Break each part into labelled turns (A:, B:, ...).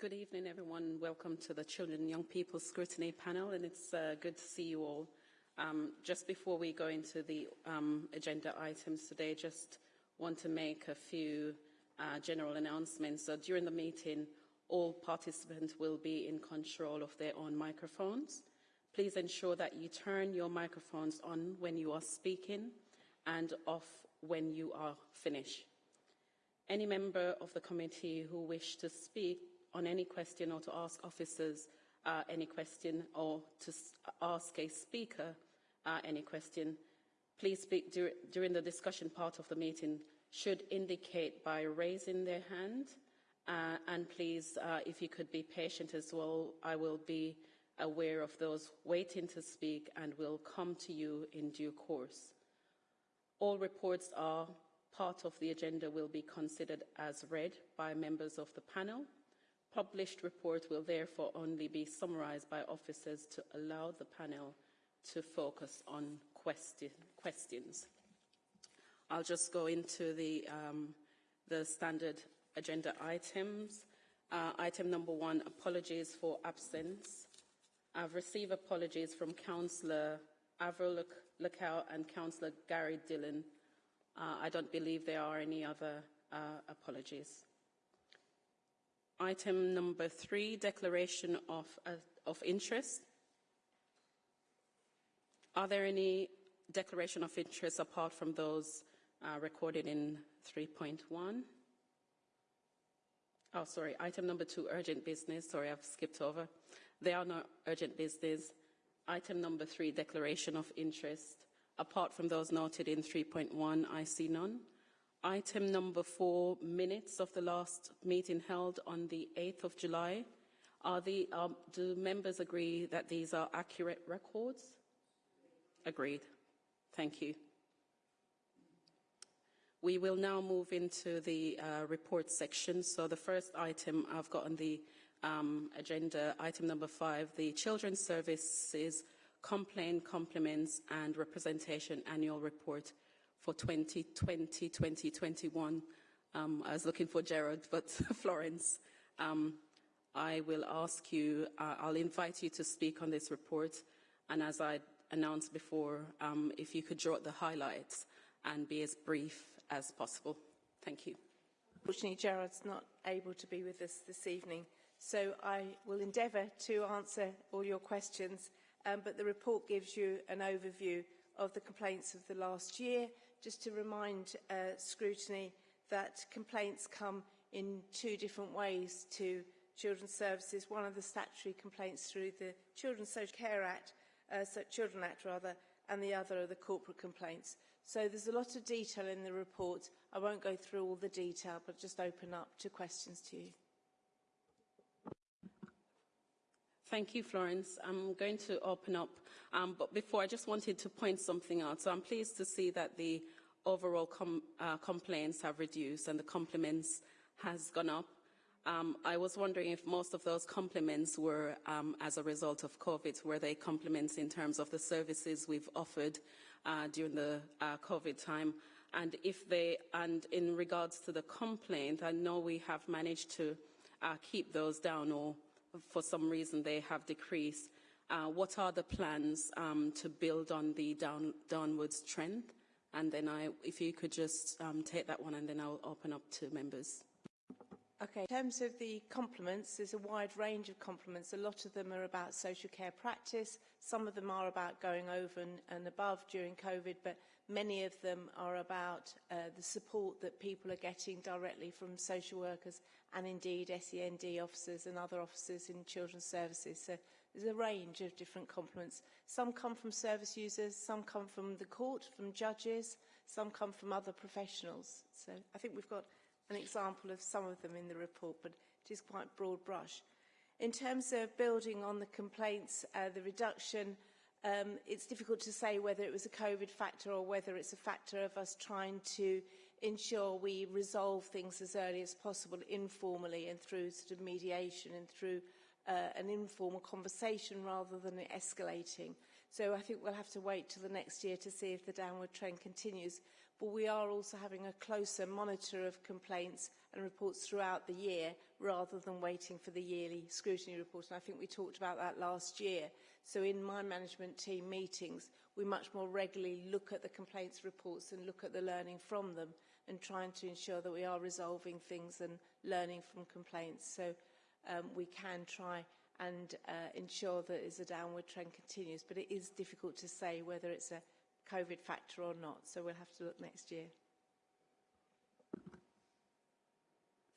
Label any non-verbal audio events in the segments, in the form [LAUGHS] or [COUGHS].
A: Good evening, everyone. Welcome to the Children and Young People Scrutiny Panel, and it's uh, good to see you all. Um, just before we go into the um, agenda items today, just want to make a few uh, general announcements. So during the meeting, all participants will be in control of their own microphones. Please ensure that you turn your microphones on when you are speaking and off when you are finished. Any member of the committee who wish to speak on any question or to ask officers uh, any question or to ask a speaker uh, any question, please speak dur during the discussion part of the meeting should indicate by raising their hand. Uh, and please, uh, if you could be patient as well, I will be aware of those waiting to speak and will come to you in due course. All reports are part of the agenda will be considered as read by members of the panel. Published report will therefore only be summarised by officers to allow the panel to focus on question, questions. I'll just go into the, um, the standard agenda items. Uh, item number one, apologies for absence. I've received apologies from Councillor Avril Lacau and Councillor Gary Dillon. Uh, I don't believe there are any other uh, apologies. Item number three, declaration of, uh, of interest. Are there any declaration of interest apart from those uh, recorded in 3.1? Oh, sorry, item number two, urgent business. Sorry, I've skipped over. There are no urgent business. Item number three, declaration of interest. Apart from those noted in 3.1, I see none. Item number four, minutes of the last meeting held on the 8th of July. Are the, um, do members agree that these are accurate records? Agreed. Thank you. We will now move into the uh, report section. So the first item I've got on the um, agenda, item number five, the Children's Services Complaint, Compliments and Representation Annual Report for 2020-2021. Um, I was looking for Gerard, but [LAUGHS] Florence, um, I will ask you, uh, I'll invite you to speak on this report. And as I announced before, um, if you could draw the highlights and be as brief as possible. Thank you.
B: Unfortunately, Gerard's not able to be with us this evening, so I will endeavour to answer all your questions, um, but the report gives you an overview of the complaints of the last year, just to remind uh, scrutiny that complaints come in two different ways to Children's Services. One of the statutory complaints through the Children's Social Care Act, uh, so Children Act rather, and the other are the corporate complaints. So there's a lot of detail in the report. I won't go through all the detail, but just open up to questions to you.
A: Thank you, Florence. I'm going to open up, um, but before I just wanted to point something out. So I'm pleased to see that the overall com uh, complaints have reduced and the compliments has gone up. Um, I was wondering if most of those compliments were um, as a result of COVID. Were they compliments in terms of the services we've offered uh, during the uh, COVID time? And if they, and in regards to the complaint, I know we have managed to uh, keep those down, or for some reason they have decreased. Uh, what are the plans um, to build on the down, downwards trend? And then I, if you could just um, take that one, and then I'll open up to members.
B: Okay, in terms of the compliments, there's a wide range of compliments. A lot of them are about social care practice. Some of them are about going over and, and above during COVID, but many of them are about uh, the support that people are getting directly from social workers and indeed SEND officers and other officers in children's services. So there's a range of different compliments. Some come from service users, some come from the court, from judges, some come from other professionals. So I think we've got an example of some of them in the report, but it is quite broad brush. In terms of building on the complaints, uh, the reduction, um, it's difficult to say whether it was a COVID factor or whether it's a factor of us trying to ensure we resolve things as early as possible informally and through sort of mediation and through uh, an informal conversation rather than escalating. So I think we'll have to wait till the next year to see if the downward trend continues. But we are also having a closer monitor of complaints and reports throughout the year rather than waiting for the yearly scrutiny report. And I think we talked about that last year. So in my management team meetings, we much more regularly look at the complaints reports and look at the learning from them and trying to ensure that we are resolving things and learning from complaints. So um, we can try and uh, ensure that as a downward trend continues. But it is difficult to say whether it's a COVID factor or not. So we'll have to look next year.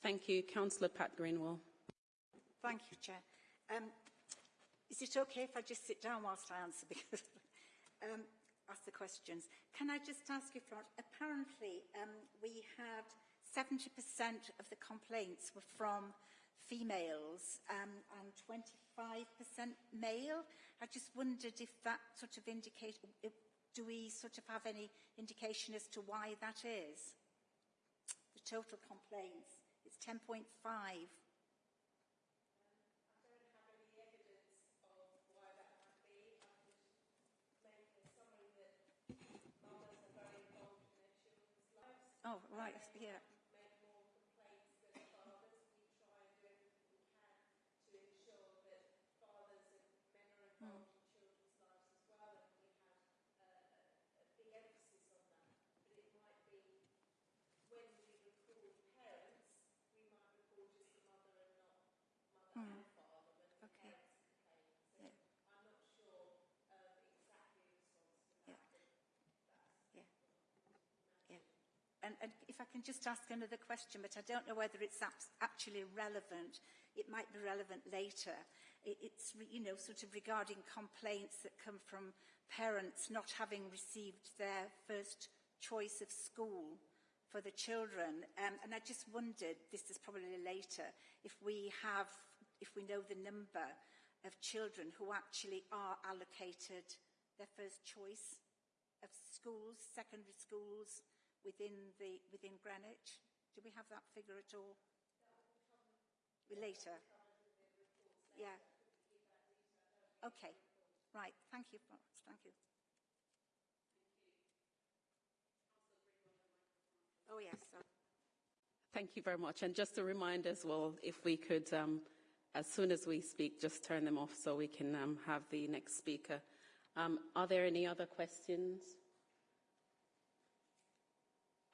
A: Thank you. Councillor Pat Greenwell.
C: Thank you, Chair. Um, is it okay if I just sit down whilst I answer [LAUGHS] because um, ask the questions? Can I just ask you, Florence, apparently um, we had 70% of the complaints were from females um, and 25% male. I just wondered if that sort of indicates, do we sort of have any indication as to why that is? The total complaints, it's 10.5. Oh, right, yeah. And, and if I can just ask another question, but I don't know whether it's actually relevant. It might be relevant later. It, it's, you know, sort of regarding complaints that come from parents not having received their first choice of school for the children. Um, and I just wondered, this is probably later, if we have, if we know the number of children who actually are allocated their first choice of schools, secondary schools, within, the, within Greenwich? Do we have that figure at all? Later. Yeah. Okay. Right. Thank you. Thank you. Oh, yes.
A: Thank you very much. And just a reminder as well, if we could, um, as soon as we speak, just turn them off so we can um, have the next speaker. Um, are there any other questions?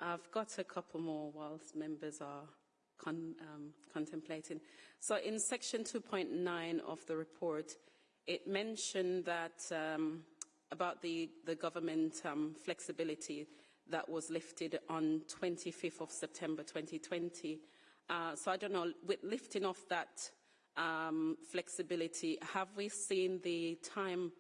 A: I've got a couple more whilst members are con, um, contemplating. So in section 2.9 of the report, it mentioned that um, about the, the government um, flexibility that was lifted on 25th of September 2020. Uh, so I don't know, with lifting off that um, flexibility, have we seen the time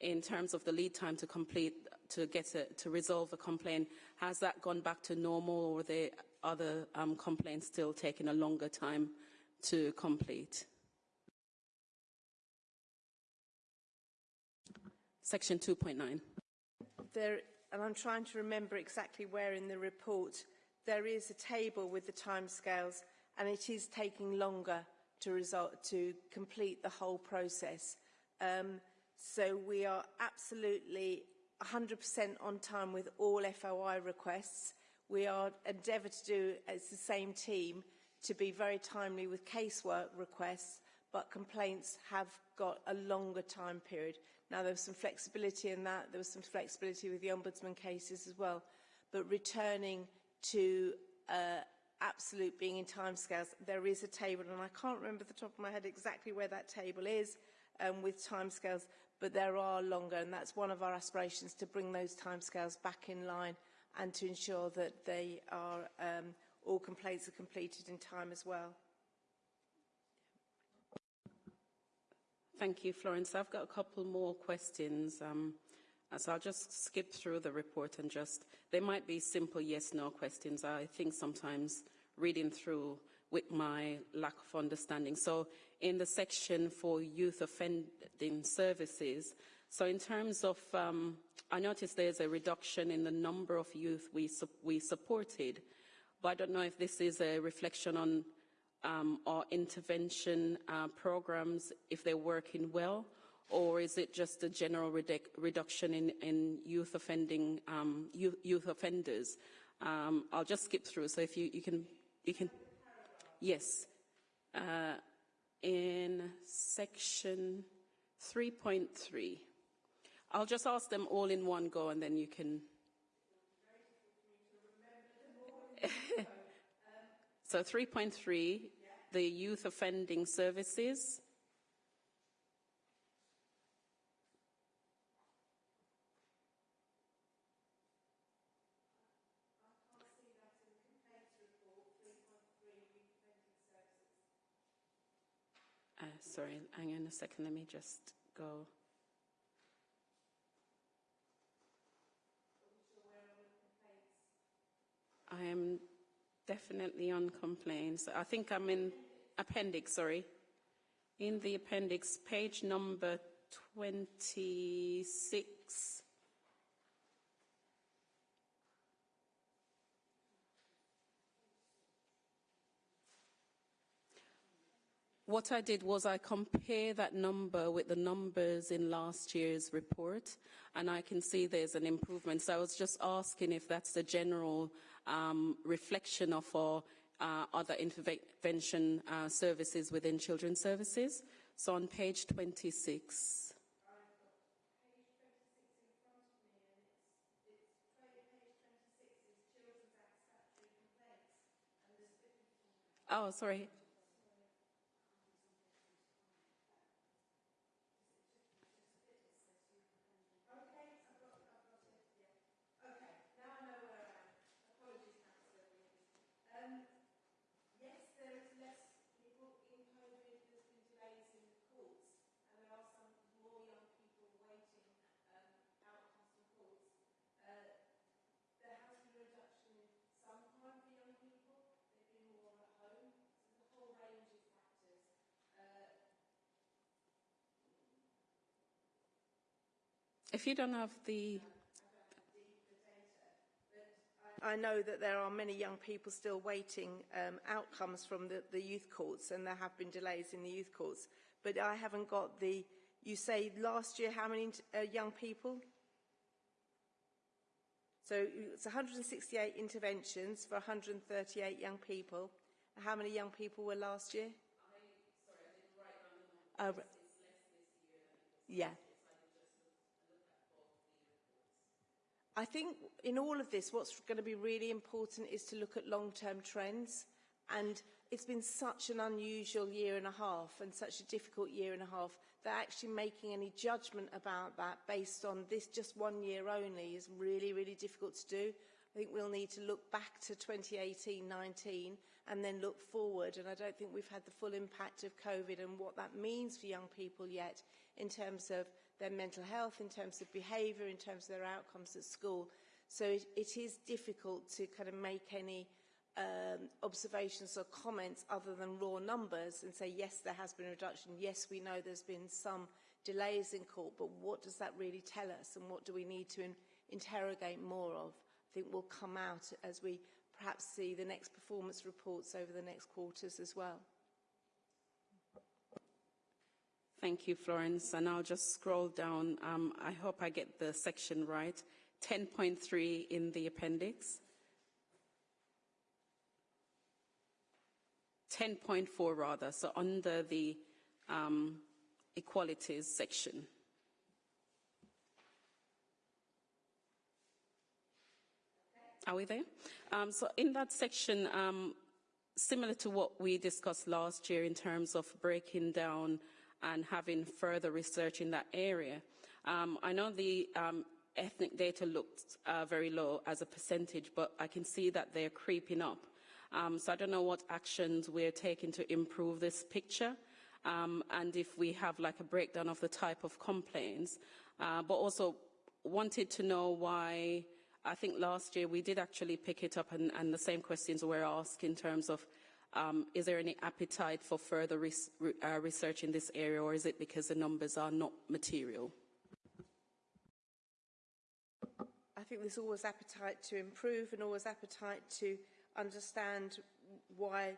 A: in terms of the lead time to complete to get a, to resolve a complaint, has that gone back to normal or are the other um, complaints still taking a longer time to complete? Section 2.9.
B: There, and I'm trying to remember exactly where in the report there is a table with the timescales and it is taking longer to, result, to complete the whole process. Um, so we are absolutely 100% on time with all FOI requests. We are endeavour to do, as the same team, to be very timely with casework requests, but complaints have got a longer time period. Now, there was some flexibility in that. There was some flexibility with the Ombudsman cases as well. But returning to uh, absolute being in timescales, there is a table, and I can't remember the top of my head exactly where that table is um, with timescales, but there are longer, and that's one of our aspirations to bring those timescales back in line and to ensure that they are um, all complaints are completed in time as well.
A: Thank you, Florence. I've got a couple more questions. Um, so I'll just skip through the report and just, they might be simple yes-no questions. I think sometimes reading through with my lack of understanding. So in the section for youth offending services, so in terms of, um, I noticed there's a reduction in the number of youth we, su we supported, but I don't know if this is a reflection on um, our intervention uh, programs, if they're working well, or is it just a general redu reduction in, in youth offending, um, youth, youth offenders? Um, I'll just skip through. So if you, you can, you can, yes. Uh, in section 3.3. I'll just ask them all in one go and then you can. [LAUGHS] so 3.3, the youth offending services. Uh, sorry, hang on a second, let me just go. I am definitely on complaints. I think I'm in appendix, sorry. In the appendix, page number 26. What I did was I compare that number with the numbers in last year's report, and I can see there's an improvement. So I was just asking if that's the general um, reflection of our uh, other intervention uh, services within children's services. So on page 26. Oh, sorry. If you don't have the...
B: I know that there are many young people still waiting um, outcomes from the, the youth courts and there have been delays in the youth courts. But I haven't got the... You say last year how many uh, young people? So it's 168 interventions for 138 young people. How many young people were last year?
A: I, sorry, I didn't write down the number. Uh,
B: yeah. I think in all of this, what's going to be really important is to look at long-term trends. And it's been such an unusual year and a half and such a difficult year and a half that actually making any judgment about that based on this just one year only is really, really difficult to do. I think we'll need to look back to 2018-19 and then look forward. And I don't think we've had the full impact of COVID and what that means for young people yet in terms of their mental health, in terms of behaviour, in terms of their outcomes at school. So it, it is difficult to kind of make any um, observations or comments other than raw numbers and say, yes, there has been a reduction. Yes, we know there's been some delays in court, but what does that really tell us and what do we need to in interrogate more of? I think will come out as we perhaps see the next performance reports over the next quarters as well.
A: Thank you, Florence. And I'll just scroll down. Um, I hope I get the section right. 10.3 in the appendix. 10.4 rather, so under the um, equalities section. Are we there? Um, so in that section, um, similar to what we discussed last year in terms of breaking down and having further research in that area. Um, I know the um, ethnic data looked uh, very low as a percentage, but I can see that they're creeping up. Um, so I don't know what actions we're taking to improve this picture. Um, and if we have like a breakdown of the type of complaints, uh, but also wanted to know why I think last year we did actually pick it up and, and the same questions were asked in terms of um, is there any appetite for further res uh, research in this area, or is it because the numbers are not material?
B: I think there's always appetite to improve and always appetite to understand why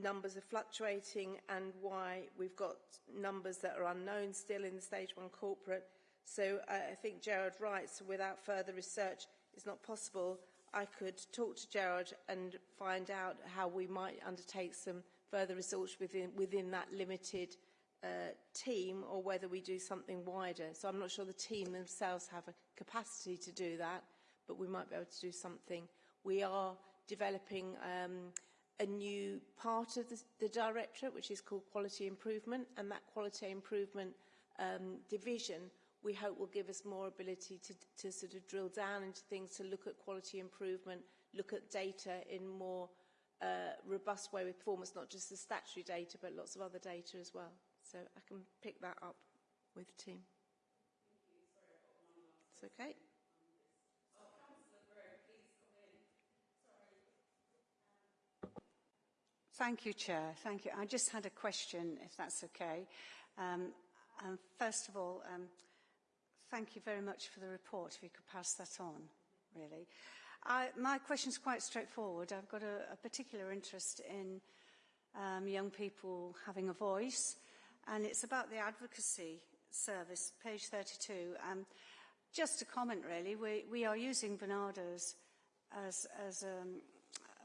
B: numbers are fluctuating and why we've got numbers that are unknown still in the stage one corporate. So uh, I think Gerard writes, without further research, it's not possible. I could talk to Gerard and find out how we might undertake some further research within, within that limited uh, team or whether we do something wider. So I'm not sure the team themselves have a capacity to do that, but we might be able to do something. We are developing um, a new part of the, the directorate, which is called Quality Improvement, and that Quality Improvement um, division we hope will give us more ability to, to sort of drill down into things, to look at quality improvement, look at data in more uh, robust way with performance, not just the statutory data, but lots of other data as well. So I can pick that up with the team. It's okay.
D: Thank you, Chair. Thank you. I just had a question, if that's okay. Um, and first of all, um, thank you very much for the report, if you could pass that on, really. I, my question is quite straightforward. I've got a, a particular interest in um, young people having a voice, and it's about the advocacy service, page 32. Um, just a comment, really. We, we are using Barnardo's as, as um,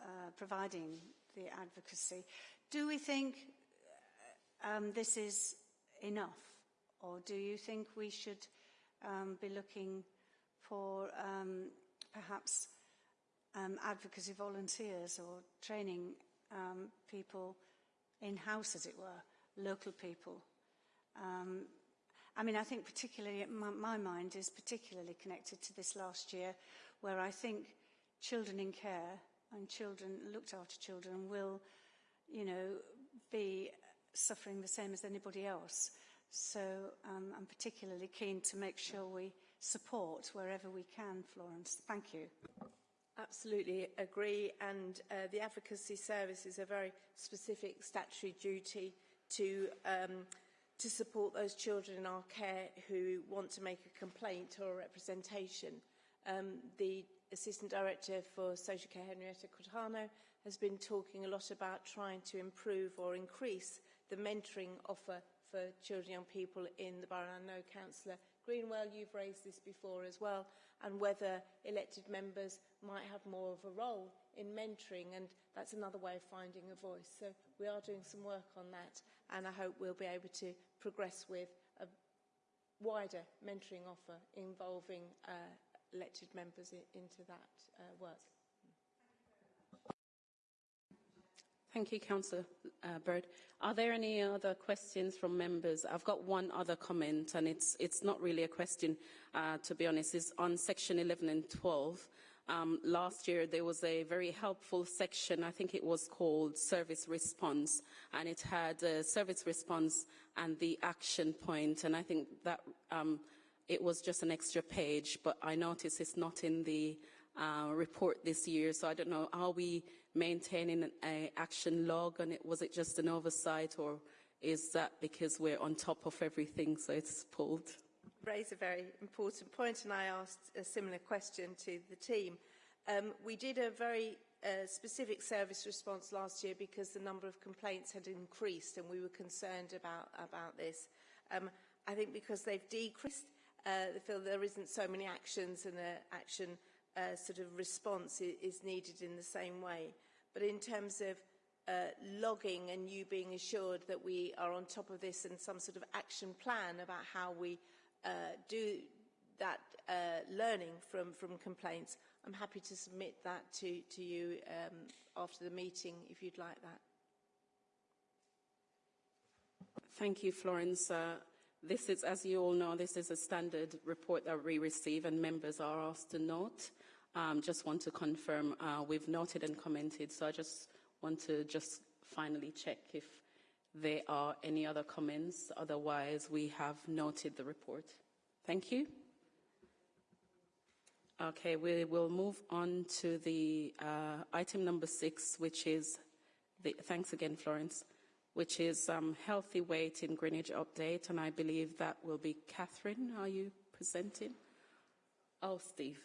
D: uh, providing the advocacy. Do we think um, this is enough, or do you think we should be looking for um, perhaps um, advocacy volunteers or training um, people in-house, as it were, local people. Um, I mean, I think particularly, my, my mind is particularly connected to this last year, where I think children in care and children, looked after children, will, you know, be suffering the same as anybody else. So um, I'm particularly keen to make sure we support wherever we can, Florence. Thank you.
B: Absolutely agree. And uh, the advocacy service is a very specific statutory duty to, um, to support those children in our care who want to make a complaint or a representation. Um, the Assistant Director for Social Care, Henrietta Cotano, has been talking a lot about trying to improve or increase the mentoring offer for children and young people in the borough. And I know Councillor Greenwell, you've raised this before as well, and whether elected members might have more of a role in mentoring, and that's another way of finding a voice. So we are doing some work on that, and I hope we'll be able to progress with a wider mentoring offer involving uh, elected members into that uh, work.
A: Thank you, Councillor uh, Bird. Are there any other questions from members? I've got one other comment, and it's, it's not really a question, uh, to be honest. It's on section 11 and 12. Um, last year, there was a very helpful section, I think it was called Service Response, and it had a service response and the action point, and I think that um, it was just an extra page, but I notice it's not in the uh, report this year, so I don't know, are we maintaining an action log and it, was it just an oversight or is that because we're on top of everything so it's pulled?
B: Raise a very important point and I asked a similar question to the team. Um, we did a very uh, specific service response last year because the number of complaints had increased and we were concerned about, about this. Um, I think because they've decreased, uh, they feel there isn't so many actions and the action uh, sort of response is needed in the same way. But in terms of uh, logging and you being assured that we are on top of this and some sort of action plan about how we uh, do that uh, learning from, from complaints, I'm happy to submit that to, to you um, after the meeting if you'd like that.
A: Thank you, Florence. Uh, this is, as you all know, this is a standard report that we receive and members are asked to note. Um, just want to confirm uh, we've noted and commented, so I just want to just finally check if there are any other comments. Otherwise, we have noted the report. Thank you. Okay, we will move on to the uh, item number six, which is the, thanks again, Florence, which is um, healthy weight in Greenwich update, and I believe that will be Catherine. Are you presenting? Oh, Steve.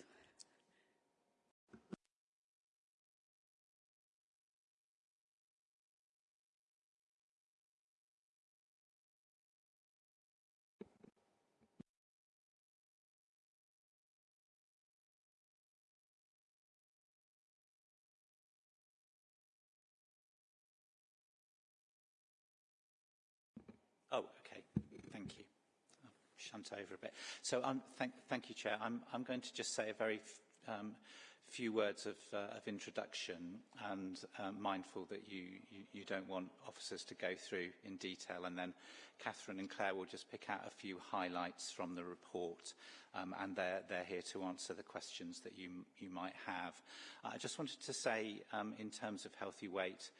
E: Shunt over a bit. So um, thank, thank you, Chair. I'm, I'm going to just say a very um, few words of, uh, of introduction and uh, mindful that you, you, you don't want officers to go through in detail and then Catherine and Claire will just pick out a few highlights from the report um, and they're, they're here to answer the questions that you, you might have. Uh, I just wanted to say um, in terms of healthy weight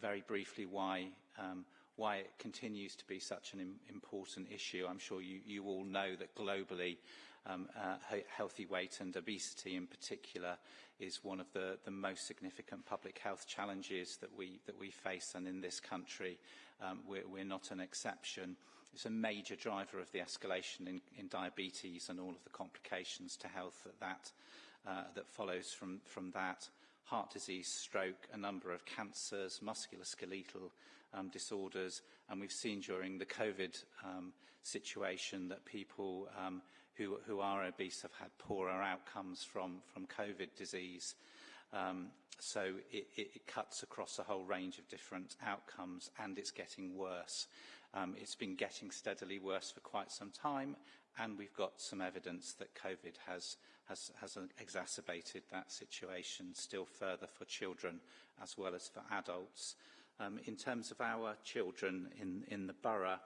E: very briefly why um, why it continues to be such an important issue. I'm sure you, you all know that globally um, uh, healthy weight and obesity in particular is one of the, the most significant public health challenges that we, that we face and in this country um, we're, we're not an exception. It's a major driver of the escalation in, in diabetes and all of the complications to health that, that, uh, that follows from, from that. Heart disease, stroke, a number of cancers, musculoskeletal um, disorders, and we've seen during the COVID um, situation that people um, who, who are obese have had poorer outcomes from, from COVID disease. Um, so it, it, cuts across a whole range of different outcomes and it's getting worse. Um, it's been getting steadily worse for quite some time and we've got some evidence that COVID has, has, has exacerbated that situation still further for children as well as for adults. Um, in terms of our children in, in the borough,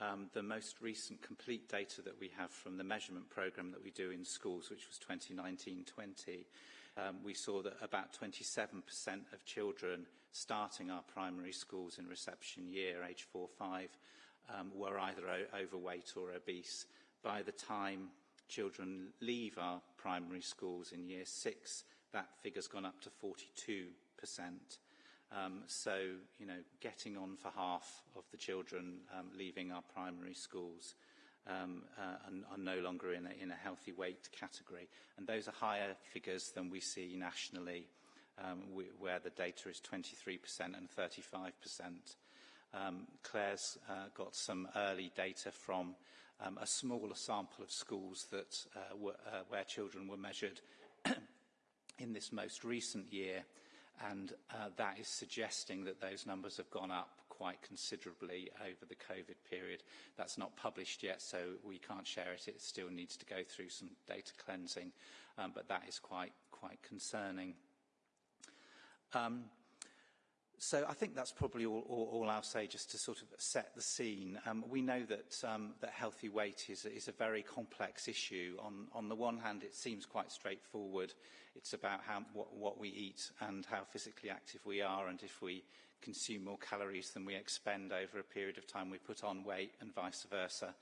E: um, the most recent complete data that we have from the measurement programme that we do in schools, which was 2019-20, um, we saw that about 27% of children starting our primary schools in reception year, age 4-5, um, were either overweight or obese. By the time children leave our primary schools in year 6, that figure's gone up to 42%. Um, so, you know, getting on for half of the children um, leaving our primary schools um, uh, are, are no longer in a, in a healthy weight category. And those are higher figures than we see nationally, um, we, where the data is 23% and 35%. Um, Claire's uh, got some early data from um, a smaller sample of schools that uh, were, uh, where children were measured [CLEARS THROAT] in this most recent year and uh, that is suggesting that those numbers have gone up quite considerably over the COVID period. That's not published yet, so we can't share it. It still needs to go through some data cleansing, um, but that is quite, quite concerning. Um, so I think that's probably all, all, all I'll say just to sort of set the scene. Um, we know that, um, that healthy weight is, is a very complex issue. On, on the one hand, it seems quite straightforward. It's about how, what, what we eat and how physically active we are and if we consume more calories than we expend over a period of time, we put on weight and vice versa.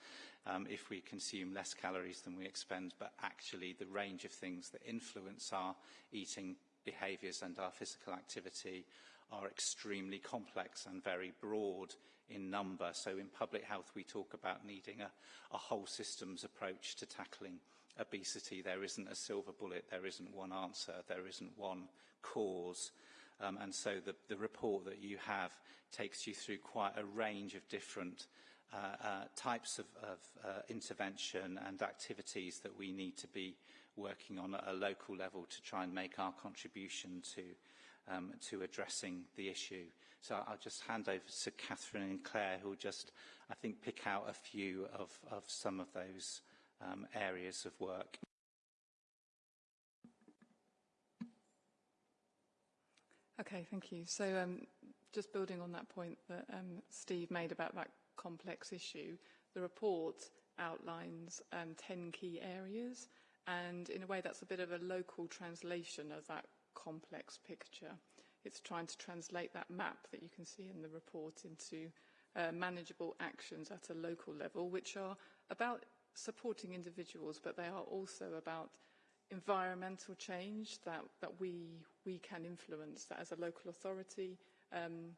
E: Um, if we consume less calories than we expend, but actually the range of things that influence our eating behaviours and our physical activity are extremely complex and very broad in number. So in public health, we talk about needing a, a whole systems approach to tackling obesity. There isn't a silver bullet, there isn't one answer, there isn't one cause. Um, and so the, the report that you have takes you through quite a range of different uh, uh, types of, of uh, intervention and activities that we need to be working on at a local level to try and make our contribution to um, to addressing the issue. So I'll just hand over to Catherine and Claire, who will just, I think, pick out a few of, of some of those um, areas of work.
F: Okay, thank you. So um, just building on that point that um, Steve made about that complex issue, the report outlines um, 10 key areas and in a way that's a bit of a local translation of that complex picture. It's trying to translate that map that you can see in the report into uh, manageable actions at a local level, which are about supporting individuals, but they are also about environmental change that, that we, we can influence, that as a local authority, um,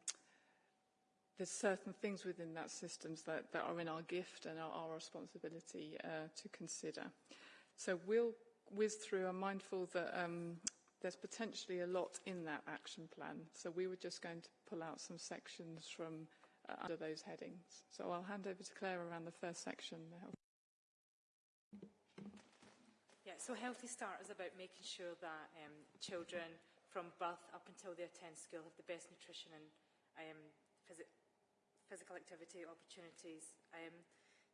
F: there's certain things within that systems that, that are in our gift and are our responsibility uh, to consider. So we'll whiz through. I'm mindful that um, there's potentially a lot in that action plan. So we were just going to pull out some sections from uh, under those headings. So I'll hand over to Claire around the first section.
G: Yeah, so Healthy Start is about making sure that um, children from birth up until they attend school have the best nutrition and um, phys physical activity opportunities. Um,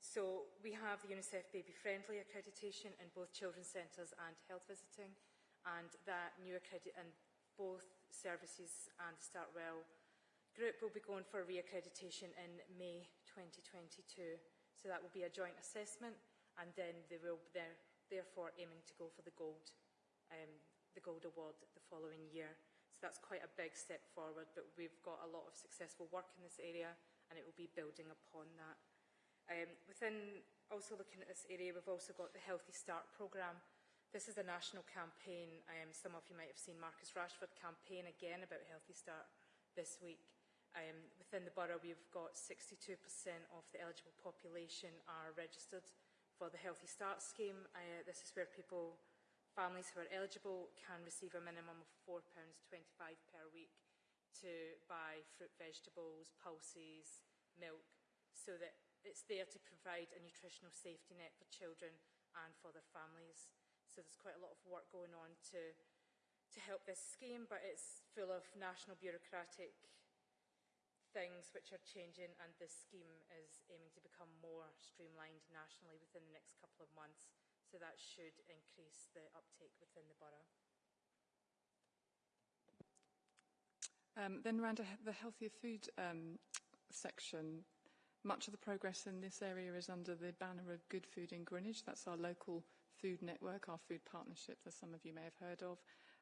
G: so we have the UNICEF Baby Friendly accreditation in both children's centres and health visiting, and that new accredit and both services and Start Well group will be going for reaccreditation in May 2022. So that will be a joint assessment, and then they will there, therefore aiming to go for the gold, um, the gold award the following year. So that's quite a big step forward, but we've got a lot of successful work in this area, and it will be building upon that. Um, within also looking at this area, we've also got the Healthy Start programme. This is a national campaign. Um, some of you might have seen Marcus Rashford campaign again about Healthy Start this week. Um, within the borough, we've got 62% of the eligible population are registered for the Healthy Start scheme. Uh, this is where people, families who are eligible, can receive a minimum of £4.25 per week to buy fruit, vegetables, pulses, milk, so that it's there to provide a nutritional safety net for children and for their families. So there's quite a lot of work going on to, to help this scheme, but it's full of national bureaucratic things which are changing and this scheme is aiming to become more streamlined nationally within the next couple of months. So that should increase the uptake within the borough.
F: Um, then around the healthier food um, section, much of the progress in this area is under the banner of Good Food in Greenwich. That's our local food network, our food partnership that some of you may have heard of.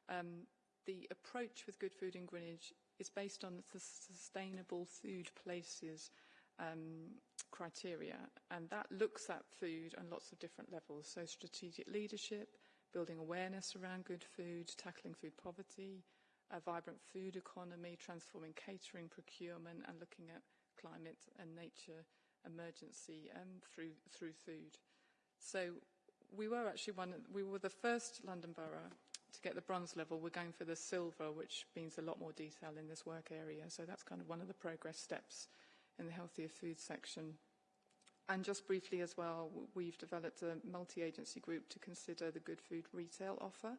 F: Um, the approach with Good Food in Greenwich is based on the sustainable food places um, criteria, and that looks at food on lots of different levels. So strategic leadership, building awareness around good food, tackling food poverty, a vibrant food economy, transforming catering, procurement, and looking at climate and nature emergency um, through through food. So we were actually one. We were the first London borough to get the bronze level, we're going for the silver, which means a lot more detail in this work area. So that's kind of one of the progress steps in the healthier food section. And just briefly as well, we've developed a multi-agency group to consider the good food retail offer.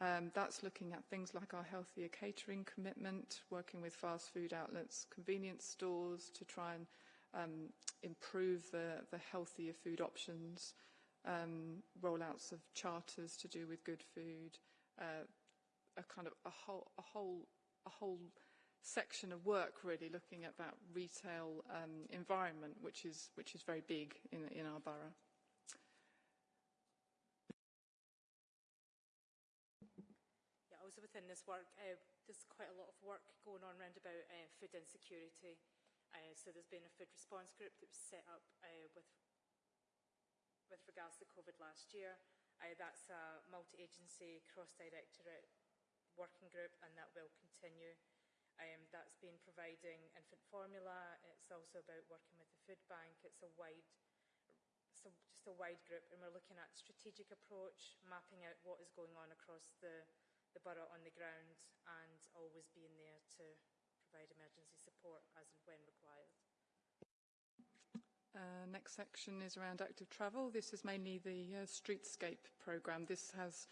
F: Um, that's looking at things like our healthier catering commitment, working with fast food outlets, convenience stores to try and um, improve the, the healthier food options, um, rollouts of charters to do with good food, uh, a kind of a whole, a whole, a whole section of work really looking at that retail um, environment, which is which is very big in in our borough.
G: Yeah, also within this work, uh, there's quite a lot of work going on around about uh, food insecurity. Uh, so there's been a food response group that was set up uh, with with regards to COVID last year. Uh, that's a multi-agency, cross-directorate working group and that will continue. Um, that's been providing infant formula. It's also about working with the food bank. It's a wide, so just a wide group and we're looking at strategic approach, mapping out what is going on across the, the borough on the ground and always being there to provide emergency support as and when required.
F: Uh, next section is around active travel. This is mainly the uh, Streetspace programme. This has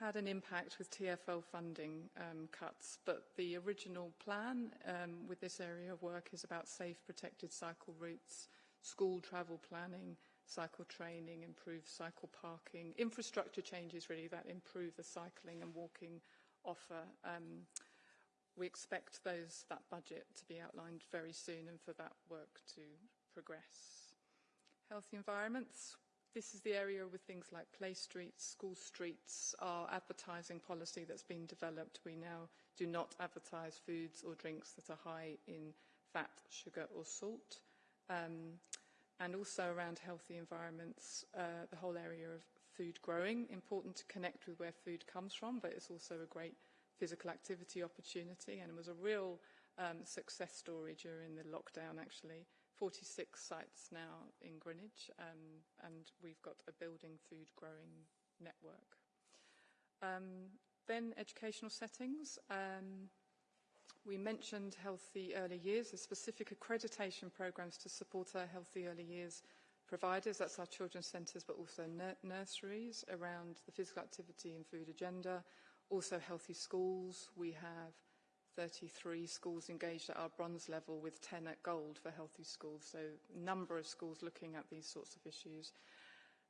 F: had an impact with TFL funding um, cuts, but the original plan um, with this area of work is about safe, protected cycle routes, school travel planning, cycle training, improved cycle parking, infrastructure changes really that improve the cycling and walking offer. Um, we expect those, that budget to be outlined very soon and for that work to progress. Healthy environments. This is the area with things like play streets, school streets, our advertising policy that's been developed. We now do not advertise foods or drinks that are high in fat, sugar or salt. Um, and also around healthy environments, uh, the whole area of food growing, important to connect with where food comes from, but it's also a great physical activity opportunity and it was a real um, success story during the lockdown actually. 46 sites now in Greenwich, um, and we've got a building food growing network. Um, then educational settings. Um, we mentioned healthy early years, the specific accreditation programs to support our healthy early years providers. That's our children's centres, but also nurseries around the physical activity and food agenda. Also healthy schools. We have 33 schools engaged at our bronze level with 10 at gold for healthy schools. So number of schools looking at these sorts of issues.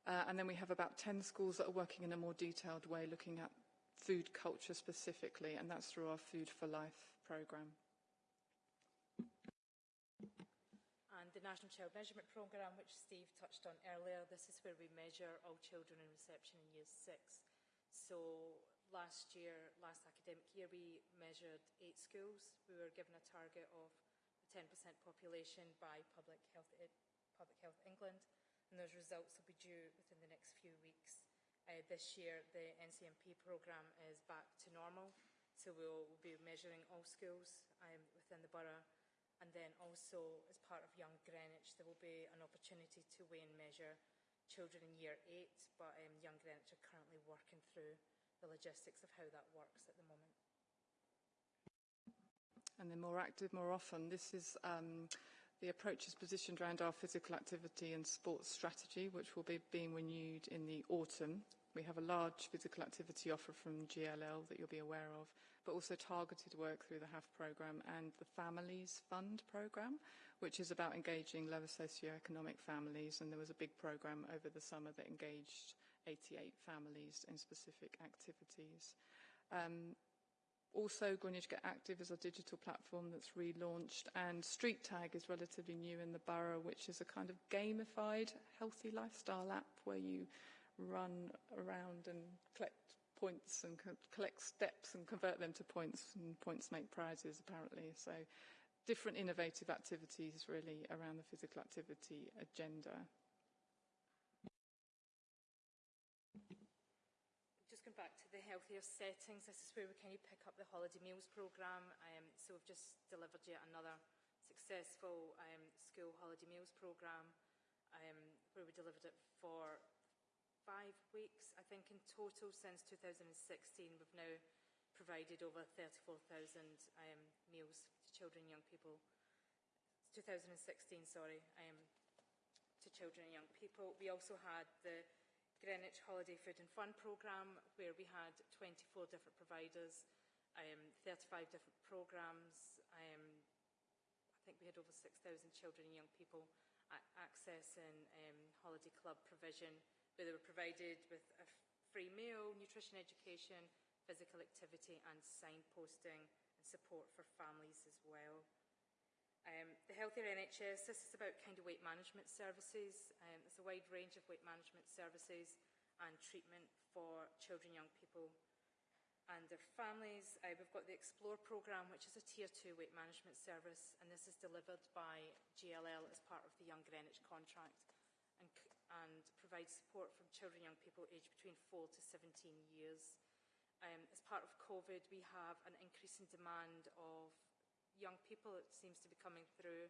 F: Uh, and then we have about 10 schools that are working in a more detailed way looking at food culture specifically, and that's through our Food for Life programme.
G: And the National Child Measurement Programme, which Steve touched on earlier, this is where we measure all children in reception in year six. So last year, last academic year, we measured eight schools. We were given a target of 10% population by Public Health, Public Health England, and those results will be due within the next few weeks. Uh, this year, the NCMP programme is back to normal, so we'll, we'll be measuring all schools um, within the borough And then also, as part of Young Greenwich, there will be an opportunity to weigh and measure children in year eight, but um, Young Greenwich are currently working through the logistics of how that works at the moment.
F: And then more active, more often. This is um, the approach is positioned around our physical activity and sports strategy, which will be being renewed in the autumn. We have a large physical activity offer from GLL that you'll be aware of, but also targeted work through the HAF programme and the Families Fund programme, which is about engaging lower socioeconomic families. And there was a big programme over the summer that engaged 88 families in specific activities. Um, also, Greenwich Get Active is a digital platform that's relaunched, and Street Tag is relatively new in the borough, which is a kind of gamified healthy lifestyle app where you run around and collect points and co collect steps and convert them to points, and points make prizes, apparently. So different innovative activities, really, around the physical activity agenda.
G: Just going back to the healthier settings, this is where we kind of pick up the holiday meals programme. Um, so we've just delivered yet another successful um, school holiday meals programme um, where we delivered it for five weeks, I think, in total since 2016. We've now provided over 34,000 um, meals to children and young people. 2016, sorry, um, to children and young people. We also had the Greenwich Holiday Food and Fun programme, where we had 24 different providers, um, 35 different programmes. Um, I think we had over 6,000 children and young people accessing um, holiday club provision where they were provided with a free meal, nutrition education, physical activity and signposting and support for families as well. Um, the Healthier NHS, this is about kind of weight management services. Um, there's a wide range of weight management services and treatment for children, young people and their families. Uh, we've got the Explore programme, which is a Tier 2 weight management service, and this is delivered by GLL as part of the Young Greenwich contract and, and provides support from children young people aged between 4 to 17 years. Um, as part of COVID, we have an increasing demand of young people, it seems to be coming through,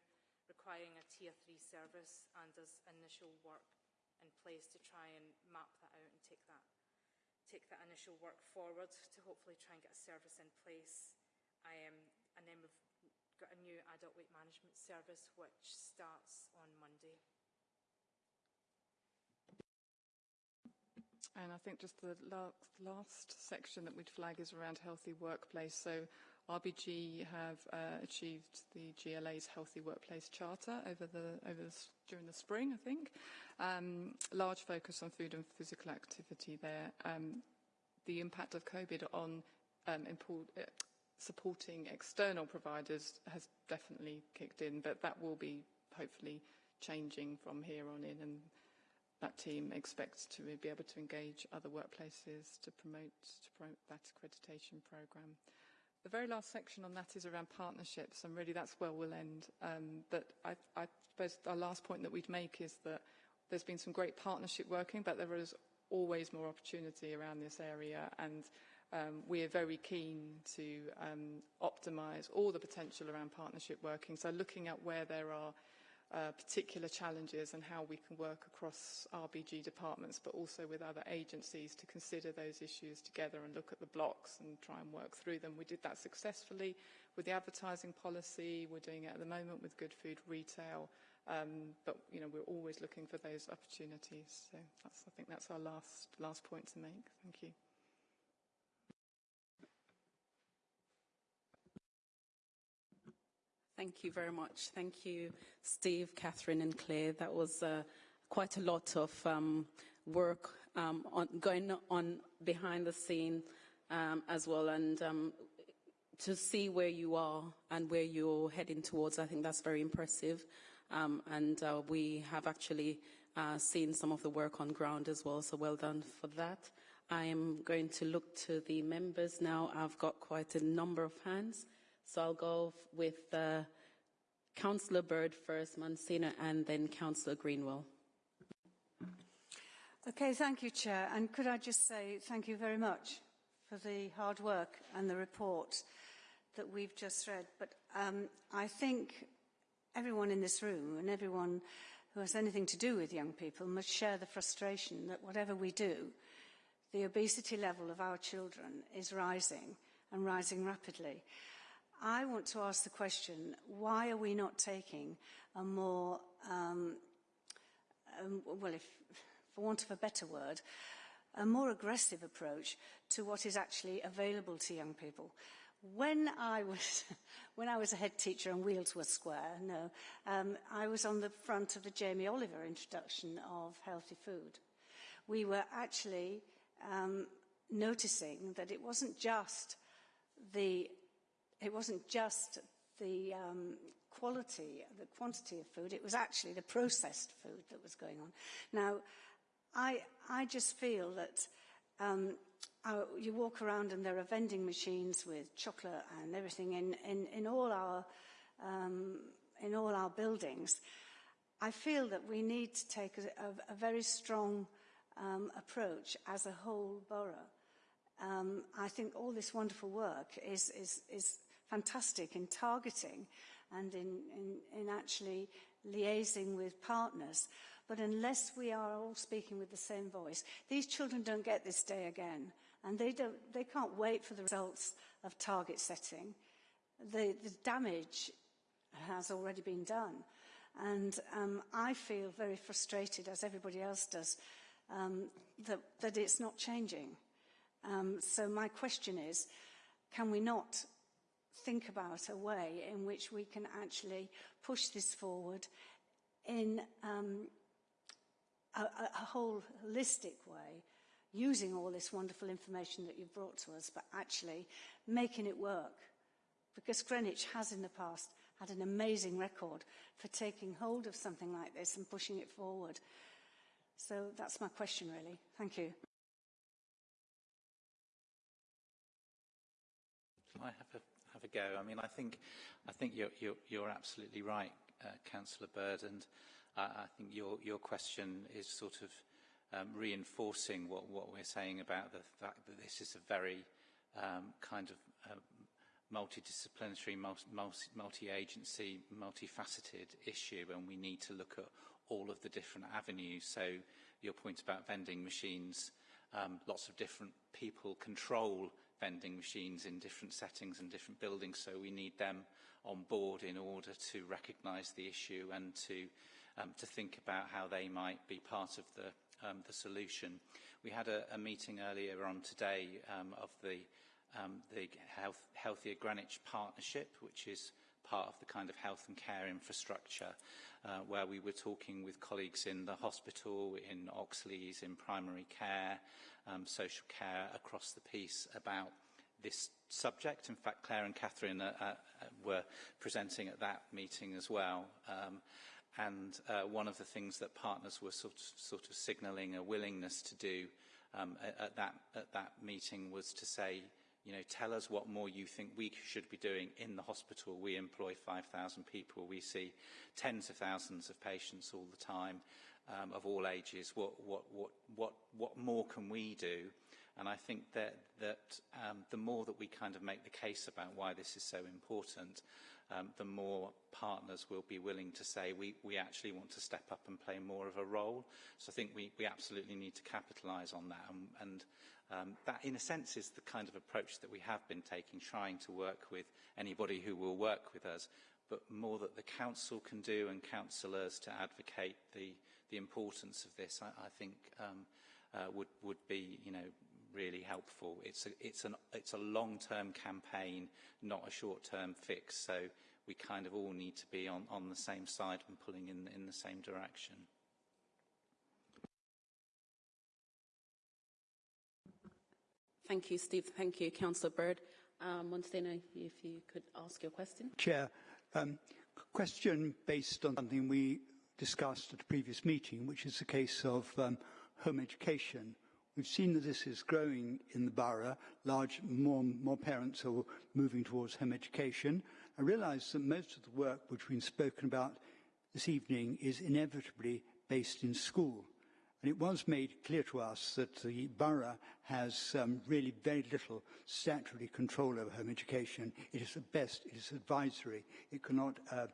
G: requiring a Tier 3 service and does initial work in place to try and map that out and take that, take that initial work forward to hopefully try and get a service in place. And then we've got a new adult weight management service which starts on Monday.
F: And I think just the last section that we'd flag is around healthy workplace. So RBG have uh, achieved the GLA's Healthy Workplace Charter over the, over the, during the spring, I think. Um, large focus on food and physical activity there. Um, the impact of COVID on um, uh, supporting external providers has definitely kicked in, but that will be hopefully changing from here on in and that team expects to be able to engage other workplaces to promote, to promote that accreditation programme. The very last section on that is around partnerships, and really that's where we'll end. Um, but I, I suppose our last point that we'd make is that there's been some great partnership working, but there is always more opportunity around this area, and um, we are very keen to um, optimise all the potential around partnership working. So looking at where there are uh, particular challenges and how we can work across RBG departments, but also with other agencies to consider those issues together and look at the blocks and try and work through them. We did that successfully with the advertising policy. We're doing it at the moment with good food retail. Um, but you know we're always looking for those opportunities. So that's, I think that's our last last point to make. Thank you.
A: Thank you very much. Thank you, Steve, Catherine and Claire. That was uh, quite a lot of um, work um, on, going on behind the scene um, as well. And um, to see where you are and where you're heading towards, I think that's very impressive. Um, and uh, we have actually uh, seen some of the work on ground as well, so well done for that. I am going to look to the members now. I've got quite a number of hands. So I'll go with uh, Councillor Bird first, Monsina, and then Councillor Greenwell.
D: Okay, thank you, Chair. And could I just say thank you very much for the hard work and the report that we've just read. But um, I think everyone in this room and everyone who has anything to do with young people must share the frustration that whatever we do, the obesity level of our children is rising and rising rapidly. I want to ask the question, why are we not taking a more, um, um, well, if, for want of a better word, a more aggressive approach to what is actually available to young people? When I was, [LAUGHS] when I was a head teacher on Wheelsworth Square, no, um, I was on the front of the Jamie Oliver introduction of healthy food. We were actually um, noticing that it wasn't just the it wasn't just the um, quality, the quantity of food, it was actually the processed food that was going on. Now, I, I just feel that um, uh, you walk around and there are vending machines with chocolate and everything in, in, in, all, our, um, in all our buildings. I feel that we need to take a, a, a very strong um, approach as a whole borough. Um, I think all this wonderful work is, is, is fantastic in targeting and in, in, in actually liaising with partners. But unless we are all speaking with the same voice, these children don't get this day again. And they, don't, they can't wait for the results of target setting. The, the damage has already been done. And um, I feel very frustrated, as everybody else does, um, that, that it's not changing. Um, so my question is, can we not think about a way in which we can actually push this forward in um, a, a holistic way, using all this wonderful information that you've brought to us, but actually making it work. Because Greenwich has in the past had an amazing record for taking hold of something like this and pushing it forward. So that's my question, really. Thank you.
E: I have a have a go. I mean, I think, I think you're, you're, you're absolutely right, uh, Councillor Bird, and uh, I think your, your question is sort of um, reinforcing what, what we're saying about the fact that this is a very um, kind of uh, multidisciplinary, multi-agency, multifaceted issue, and we need to look at all of the different avenues. So your point about vending machines, um, lots of different people control vending machines in different settings and different buildings, so we need them on board in order to recognise the issue and to, um, to think about how they might be part of the, um, the solution. We had a, a meeting earlier on today um, of the, um, the Health, Healthier Greenwich Partnership, which is part of the kind of health and care infrastructure, uh, where we were talking with colleagues in the hospital, in Oxleas, in primary care, um, social care across the piece about this subject. In fact, Claire and Catherine uh, uh, were presenting at that meeting as well. Um, and uh, one of the things that partners were sort of, sort of signalling a willingness to do um, at, at, that, at that meeting was to say, you know, tell us what more you think we should be doing in the hospital. We employ 5,000 people. We see tens of thousands of patients all the time um, of all ages. What, what, what, what, what more can we do? And I think that, that um, the more that we kind of make the case about why this is so important, um, the more partners will be willing to say we, we actually want to step up and play more of a role. So I think we, we absolutely need to capitalise on that. And, and um, that, in a sense, is the kind of approach that we have been taking, trying to work with anybody who will work with us, but more that the council can do and councillors to advocate the, the importance of this, I, I think um, uh, would, would be, you know, really helpful. It's a, it's an, it's a long-term campaign, not a short-term fix. So we kind of all need to be on, on the same side and pulling in, in the same direction.
A: Thank you, Steve. Thank you, Councillor Bird. Um, if you could ask your question.
H: Chair, um, question based on something we discussed at a previous meeting, which is the case of um, home education. We've seen that this is growing in the borough. Large, more, more parents are moving towards home education. I realise that most of the work which we've spoken about this evening is inevitably based in school. And it was made clear to us that the borough has um, really very little statutory control over home education. It is at best, it is advisory. It cannot uh,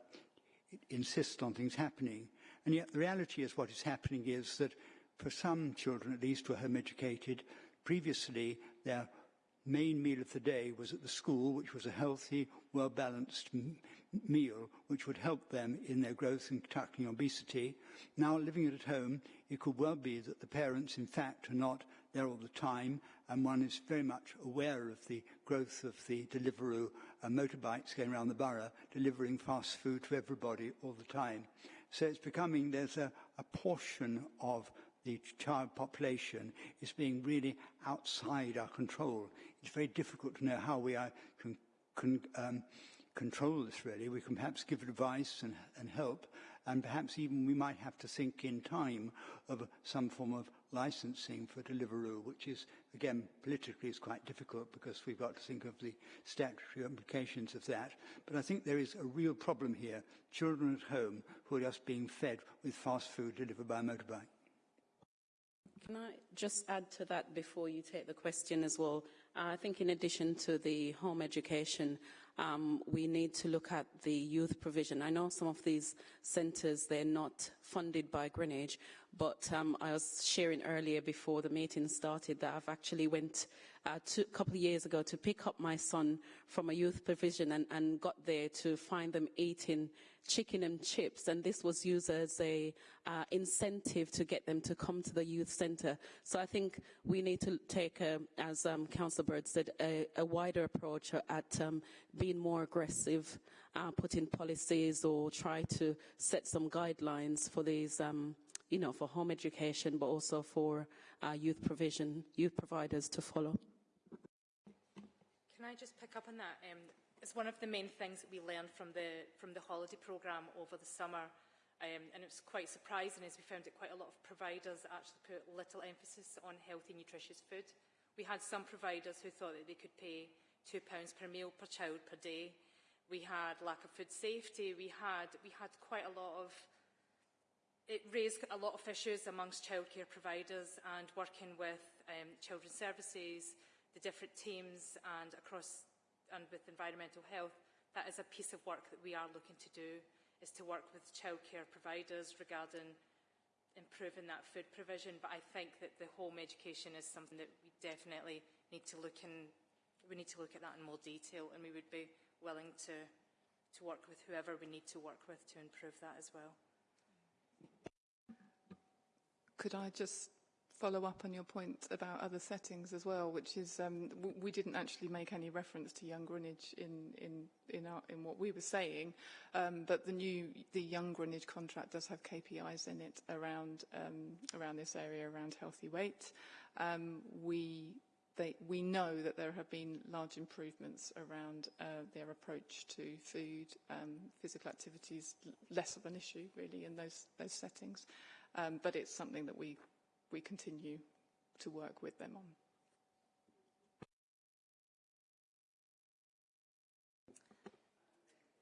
H: insist on things happening. And yet the reality is what is happening is that for some children at least who are home educated, previously their main meal of the day was at the school, which was a healthy, well-balanced meal, which would help them in their growth and tackling obesity. Now, living at home, it could well be that the parents, in fact, are not there all the time, and one is very much aware of the growth of the Deliveroo uh, motorbikes going around the borough, delivering fast food to everybody all the time. So it's becoming, there's a, a portion of the child population is being really outside our control. It's very difficult to know how we are, can, can um, control this really. We can perhaps give advice and, and help, and perhaps even we might have to think in time of some form of licensing for Deliveroo, which is, again, politically is quite difficult because we've got to think of the statutory implications of that. But I think there is a real problem here. Children at home who are just being fed with fast food delivered by a motorbike.
A: Can I just add to that before you take the question as well? Uh, I think in addition to the home education, um, we need to look at the youth provision. I know some of these centres, they're not funded by Greenwich, but um, I was sharing earlier before the meeting started that I've actually went uh, a couple of years ago to pick up my son from a youth provision and, and got there to find them eating chicken and chips, and this was used as a uh, incentive to get them to come to the youth centre. So I think we need to take, a, as um, Councillor Bird said, a, a wider approach at um, being more aggressive, uh, putting policies or try to set some guidelines for these um, you know, for home education, but also for uh, youth provision, youth providers to follow.
G: Can I just pick up on that? Um, it's one of the main things that we learned from the, from the holiday programme over the summer. Um, and it was quite surprising as we found that quite a lot of providers actually put little emphasis on healthy, nutritious food. We had some providers who thought that they could pay £2 per meal per child per day. We had lack of food safety. We had, we had quite a lot of it raised a lot of issues amongst childcare providers and working with um, children's services, the different teams and across and with environmental health, that is a piece of work that we are looking to do, is to work with childcare providers regarding improving that food provision. But I think that the home education is something that we definitely need to look in, we need to look at that in more detail and we would be willing to, to work with whoever we need to work with to improve that as well.
F: Could I just follow up on your point about other settings as well, which is um, we didn't actually make any reference to Young Greenwich in in in, our, in what we were saying, um, but the new the Young Greenwich contract does have KPIs in it around um, around this area around healthy weight. Um, we they, we know that there have been large improvements around uh, their approach to food, um, physical activities, less of an issue really in those those settings. Um, but it's something that we, we continue to work with them on.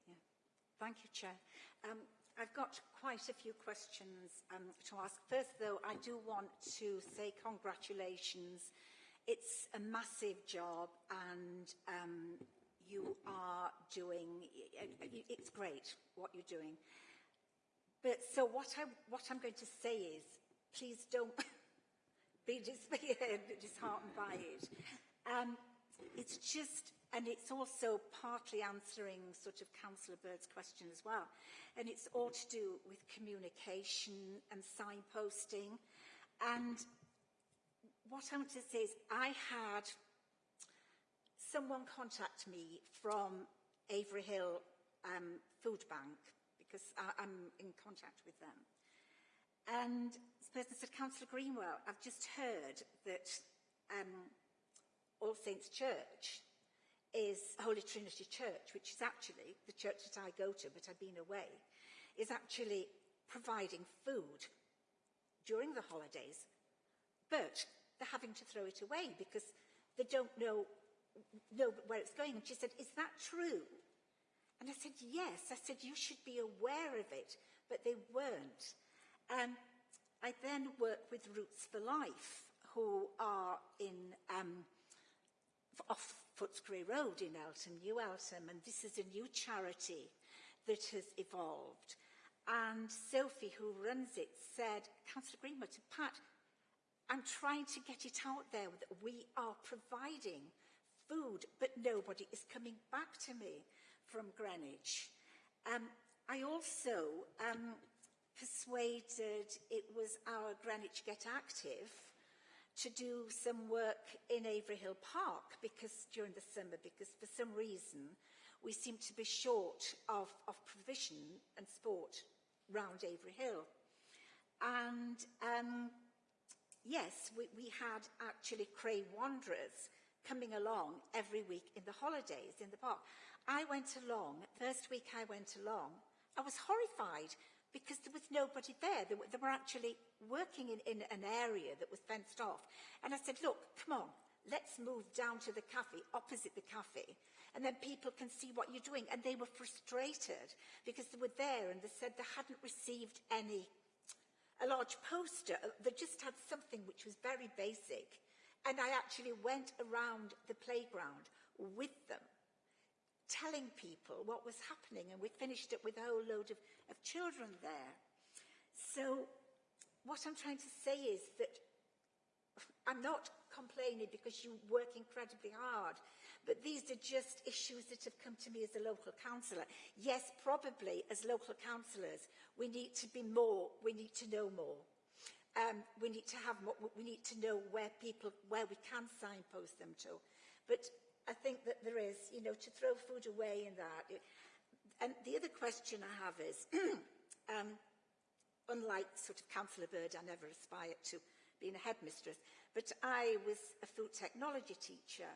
C: Yeah. Thank you, Chair. Um, I've got quite a few questions um, to ask. First, though, I do want to say congratulations. It's a massive job and um, you are doing, it's great what you're doing. But so what, I, what I'm going to say is, please don't [LAUGHS] be [LAUGHS] disheartened by it. Um, it's just, and it's also partly answering sort of Councillor Bird's question as well. And it's all to do with communication and signposting. And what I want to say is I had someone contact me from Avery Hill um, food bank because I'm in contact with them. And this person said, Councillor Greenwell, I've just heard that um, All Saints Church is Holy Trinity Church, which is actually the church that I go to, but I've been away, is actually providing food during the holidays, but they're having to throw it away because they don't know, know where it's going. And she said, is that true? And I said, yes. I said, you should be aware of it, but they weren't. Um, I then work with Roots for Life, who are in um, off Footscray Road in Eltham, New Eltham, and this is a new charity that has evolved. And Sophie, who runs it, said, Councillor Greenwood, Pat, I'm trying to get it out there that we are providing food, but nobody is coming back to me from Greenwich. Um, I also um, persuaded, it was our Greenwich Get Active, to do some work in Avery Hill Park because during the summer because for some reason we seem to be short of, of provision and sport round Avery Hill. And um, yes, we, we had actually Cray Wanderers coming along every week in the holidays in the park. I went along, first week I went along, I was horrified because there was nobody there. They were, they were actually working in, in an area that was fenced off. And I said, look, come on, let's move down to the cafe, opposite the cafe, and then people can see what you're doing. And they were frustrated because they were there and they said they hadn't received any, a large poster. Uh, they just had something which was very basic. And I actually went around the playground with them telling people what was happening, and we finished it with a whole load of, of children there. So, what I'm trying to say is that I'm not complaining because you work incredibly hard, but these are just issues that have come to me as a local councillor. Yes, probably as local councillors, we need to be more, we need to know more. Um, we need to have more, we need to know where people, where we can signpost them to. But I think that there is, you know, to throw food away in that. And the other question I have is, [CLEARS THROAT] um, unlike sort of Councillor Bird, I never aspired to being a headmistress, but I was a food technology teacher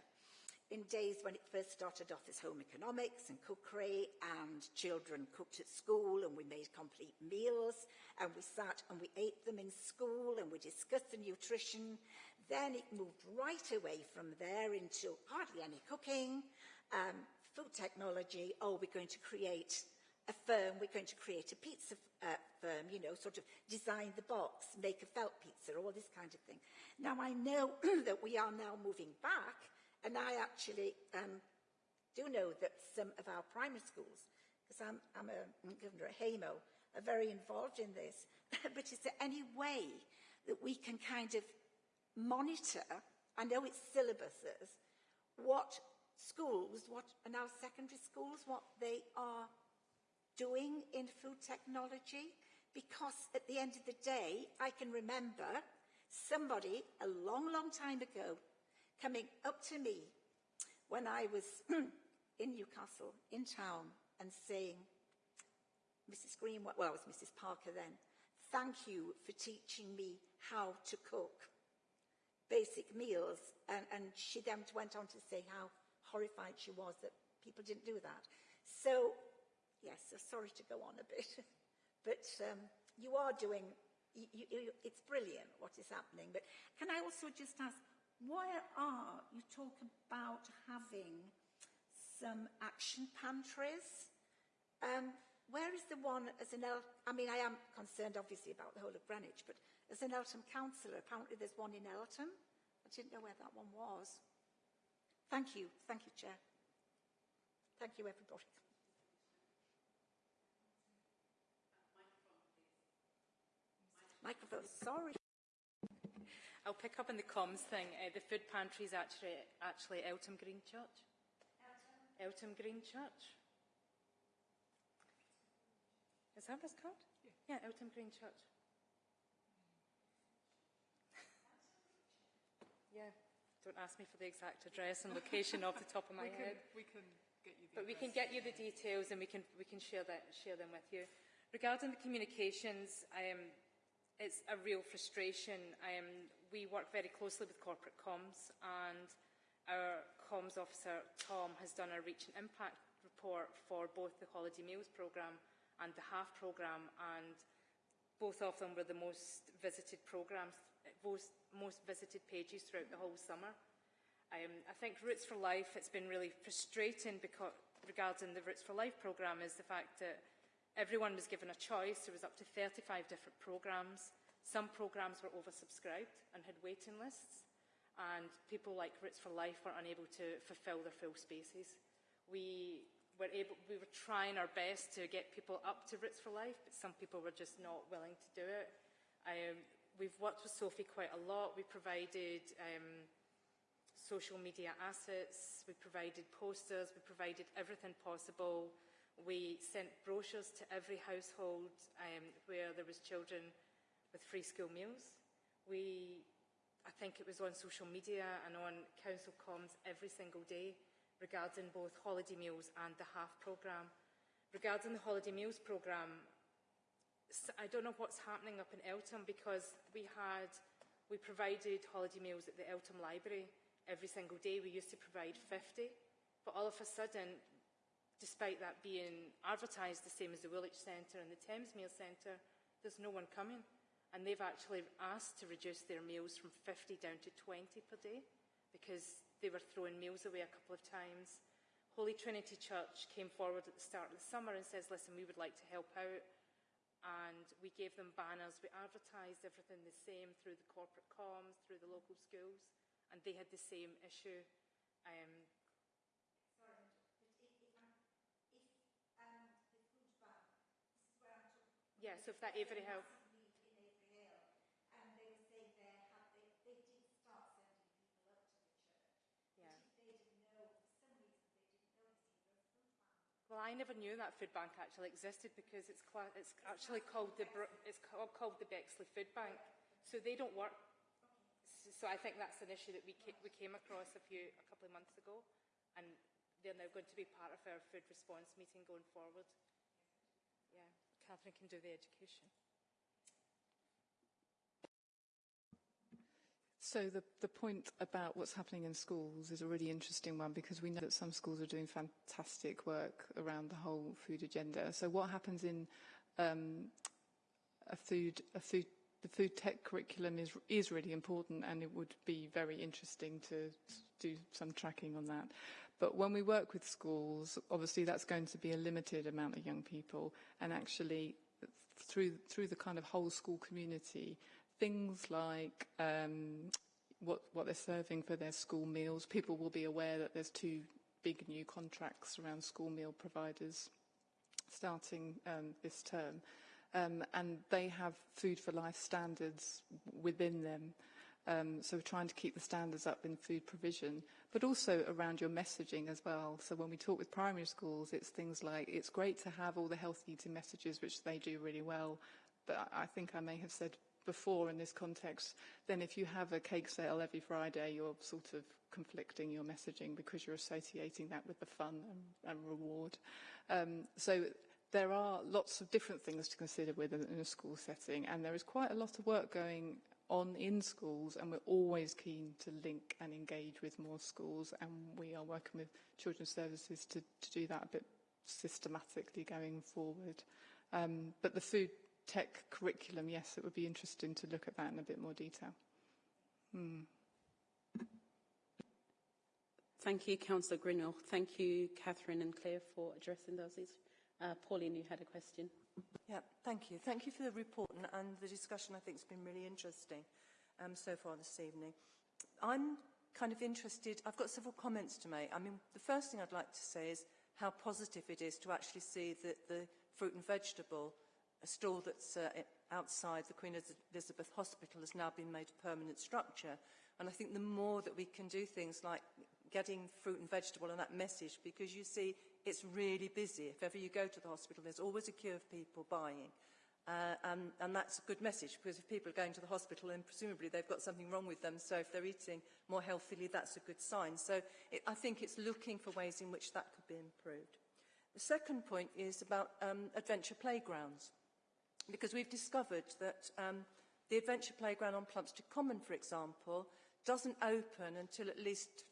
C: in days when it first started off as home economics and cookery and children cooked at school and we made complete meals and we sat and we ate them in school and we discussed the nutrition then it moved right away from there into hardly any cooking, um, food technology. Oh, we're going to create a firm, we're going to create a pizza uh, firm, you know, sort of design the box, make a felt pizza, all this kind of thing. Now, I know [CLEARS THROAT] that we are now moving back, and I actually um, do know that some of our primary schools, because I'm, I'm a governor at Haimo, are very involved in this. [LAUGHS] but is there any way that we can kind of monitor, I know it's syllabuses, what schools, what are now secondary schools, what they are doing in food technology. Because at the end of the day, I can remember somebody a long, long time ago coming up to me when I was [CLEARS THROAT] in Newcastle, in town, and saying, Mrs. Green, well, I was Mrs. Parker then, thank you for teaching me how to cook basic meals. And, and she then went on to say how horrified she was that people didn't do that. So, yes, so sorry to go on a bit. [LAUGHS] but um, you are doing, you, you, it's brilliant what is happening. But can I also just ask, where are, you talk about having some action pantries. Um, where is the one as an, I mean, I am concerned obviously about the whole of Greenwich, but as an Eltham councillor, apparently there's one in Eltham. I didn't know where that one was. Thank you. Thank you, Chair. Thank you, everybody. Microphone, sorry.
G: I'll pick up on the comms thing. Uh, the food pantry is actually, actually Eltham Green Church. Eltham? Eltham Green Church. Is that what it's called? Yeah, yeah Eltham Green Church. Yeah, don't ask me for the exact address and location off the top of [LAUGHS] my
F: we
G: head.
F: Can, we can get you the
G: But we can get you the details and we can, we can share, that, share them with you. Regarding the communications, um, it's a real frustration. Um, we work very closely with corporate comms and our comms officer, Tom, has done a reach and impact report for both the holiday meals programme and the HAF programme and both of them were the most visited programmes, most, most visited pages throughout the whole summer. Um, I think Roots for Life, it's been really frustrating because, regarding the Roots for Life programme is the fact that everyone was given a choice. There was up to 35 different programmes. Some programmes were oversubscribed and had waiting lists and people like Roots for Life were unable to fulfil their full spaces. We were able, we were trying our best to get people up to Roots for Life, but some people were just not willing to do it. Um, we've worked with Sophie quite a lot. We provided um, social media assets, we provided posters, we provided everything possible. We sent brochures to every household um, where there was children with free school meals. We I think it was on social media and on council comms every single day regarding both holiday meals and the HAF programme. Regarding the holiday meals programme, I don't know what's happening up in Eltham because we had, we provided holiday meals at the Eltham Library every single day. We used to provide 50, but all of a sudden, despite that being advertised the same as the Woolwich Centre and the Thamesmead Centre, there's no one coming and they've actually asked to reduce their meals from 50 down to 20 per day because they were throwing meals away a couple of times. Holy Trinity Church came forward at the start of the summer and says, listen, we would like to help out. And we gave them banners. We advertised everything the same through the corporate comms, through the local schools, and they had the same issue. Um,
C: Sorry, if, if, um, if the food bank, this is where I'm talking.
G: yeah, so if that Avery help. Well, I never knew that food bank actually existed because it's, it's actually called the it's called, the Bexley Food Bank. So they don't work. So I think that's an issue that we we came across a few a couple of months ago, and they're now going to be part of our food response meeting going forward. Yeah, Catherine can do the education.
F: So the, the point about what's happening in schools is a really interesting one because we know that some schools are doing fantastic work around the whole food agenda. So what happens in um, a food, a food, the food tech curriculum is is really important, and it would be very interesting to do some tracking on that. But when we work with schools, obviously that's going to be a limited amount of young people, and actually through through the kind of whole school community, things like um, what, what they're serving for their school meals. People will be aware that there's two big new contracts around school meal providers starting um, this term. Um, and they have food for life standards within them. Um, so we're trying to keep the standards up in food provision, but also around your messaging as well. So when we talk with primary schools, it's things like, it's great to have all the health eating messages, which they do really well, but I think I may have said before in this context, then if you have a cake sale every Friday, you're sort of conflicting your messaging because you're associating that with the fun and, and reward. Um, so there are lots of different things to consider with in a school setting, and there is quite a lot of work going on in schools, and we're always keen to link and engage with more schools, and we are working with children's services to, to do that a bit systematically going forward. Um, but the food tech curriculum, yes, it would be interesting to look at that in a bit more detail. Hmm.
A: Thank you, Councillor Greenwell. Thank you, Catherine and Claire, for addressing those. Uh, Pauline, you had a question.
I: Yeah, thank you. Thank you for the report and, and the discussion. I think it's been really interesting um, so far this evening. I'm kind of interested, I've got several comments to make. I mean, the first thing I'd like to say is how positive it is to actually see that the fruit and vegetable a stall that's uh, outside the Queen Elizabeth Hospital has now been made a permanent structure. And I think the more that we can do things like getting fruit and vegetable and that message, because you see, it's really busy. If ever you go to the hospital, there's always a queue of people buying. Uh, And, and that's a good message because if people are going to the hospital, then presumably they've got something wrong with them. So if they're eating more healthily, that's a good sign. So it, I think it's looking for ways in which that could be improved. The second point is about um, adventure playgrounds. Because we've discovered that um, the adventure playground on Plumstead Common, for example, doesn't open until at least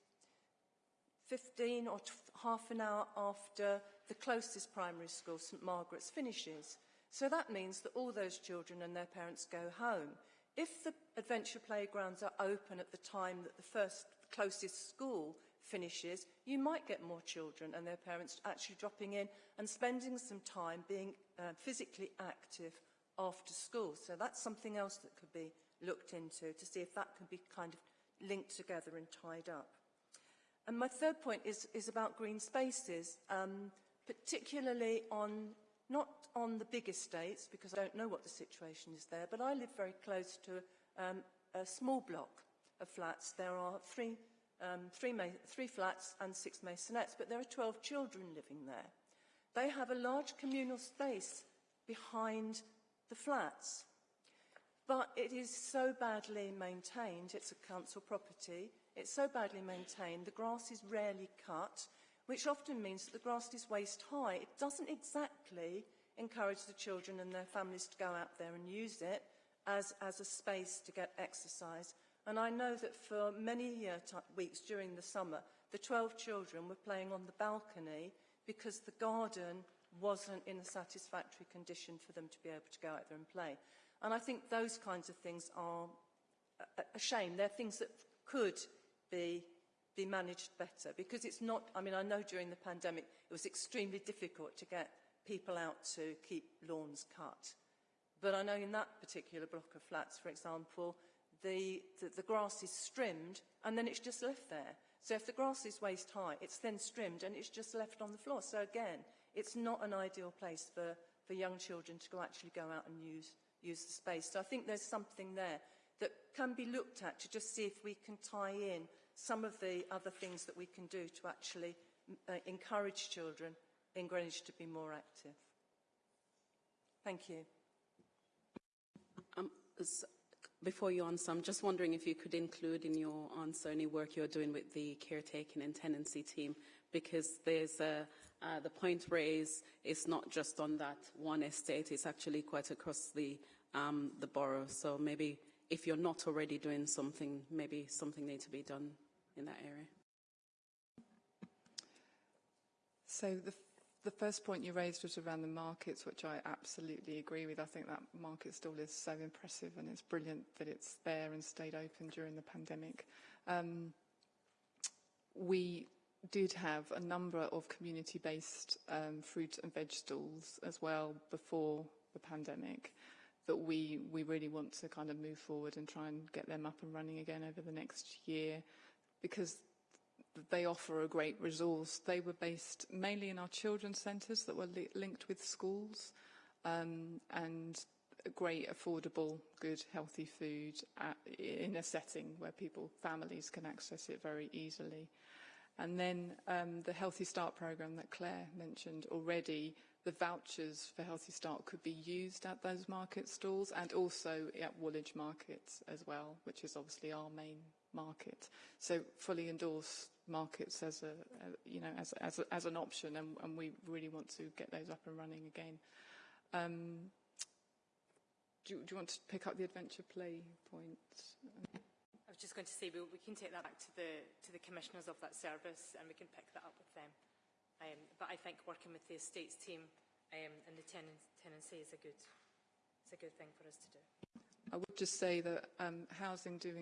I: 15 or half an hour after the closest primary school, St Margaret's, finishes. So that means that all those children and their parents go home. If the adventure playgrounds are open at the time that the first closest school finishes, you might get more children and their parents actually dropping in and spending some time being uh, physically active after school. So that's something else that could be looked into to see if that can be kind of linked together and tied up. And my third point is, is about green spaces, um, particularly on, not on the big estates, because I don't know what the situation is there, but I live very close to um, a small block of flats. There are three, um, three, three flats and six masonettes, but there are 12 children living there. They have a large communal space behind the flats. But it is so badly maintained, it's a council property, it's so badly maintained, the grass is rarely cut, which often means that the grass is waist high. It doesn't exactly encourage the children and their families to go out there and use it as, as a space to get exercise. And I know that for many weeks during the summer, the 12 children were playing on the balcony because the garden wasn't in a satisfactory condition for them to be able to go out there and play. And I think those kinds of things are a, a shame. They're things that could be, be managed better because it's not, I mean, I know during the pandemic it was extremely difficult to get people out to keep lawns cut. But I know in that particular block of flats, for example, the, the, the grass is strimmed and then it's just left there. So if the grass is waist high, it's then strimmed and it's just left on the floor. So again, it's not an ideal place for, for young children to go actually go out and use, use the space. So I think there's something there that can be looked at to just see if we can tie in some of the other things that we can do to actually uh, encourage children in Greenwich to be more active. Thank you.
A: Um, before you answer, I'm just wondering if you could include in your answer any work you're doing with the caretaking and tenancy team, because there's a, uh, the point raised is not just on that one estate, it's actually quite across the, um, the borough. So maybe if you're not already doing something, maybe something needs to be done in that area.
F: So the, the first point you raised was around the markets, which I absolutely agree with. I think that market stall is so impressive and it's brilliant that it's there and stayed open during the pandemic. Um, we did have a number of community-based um, fruit and veg stalls as well before the pandemic that we, we really want to kind of move forward and try and get them up and running again over the next year because they offer a great resource. They were based mainly in our children's centres that were li linked with schools um, and great, affordable, good, healthy food at, in a setting where people, families can access it very easily. And then um, the Healthy Start programme that Claire mentioned already, the vouchers for Healthy Start could be used at those market stalls and also at Woolwich markets as well, which is obviously our main market. So fully endorse markets as a, you know as as, as an option, and, and we really want to get those up and running again. Um, do, do you want to pick up the adventure play point?
G: I was just going to say we, we can take that back to the to the commissioners of that service, and we can pick that up with them. Um, but I think working with the estates team um, and the tenancy is a good, is a good thing for us to do.
F: I would just say that um, housing do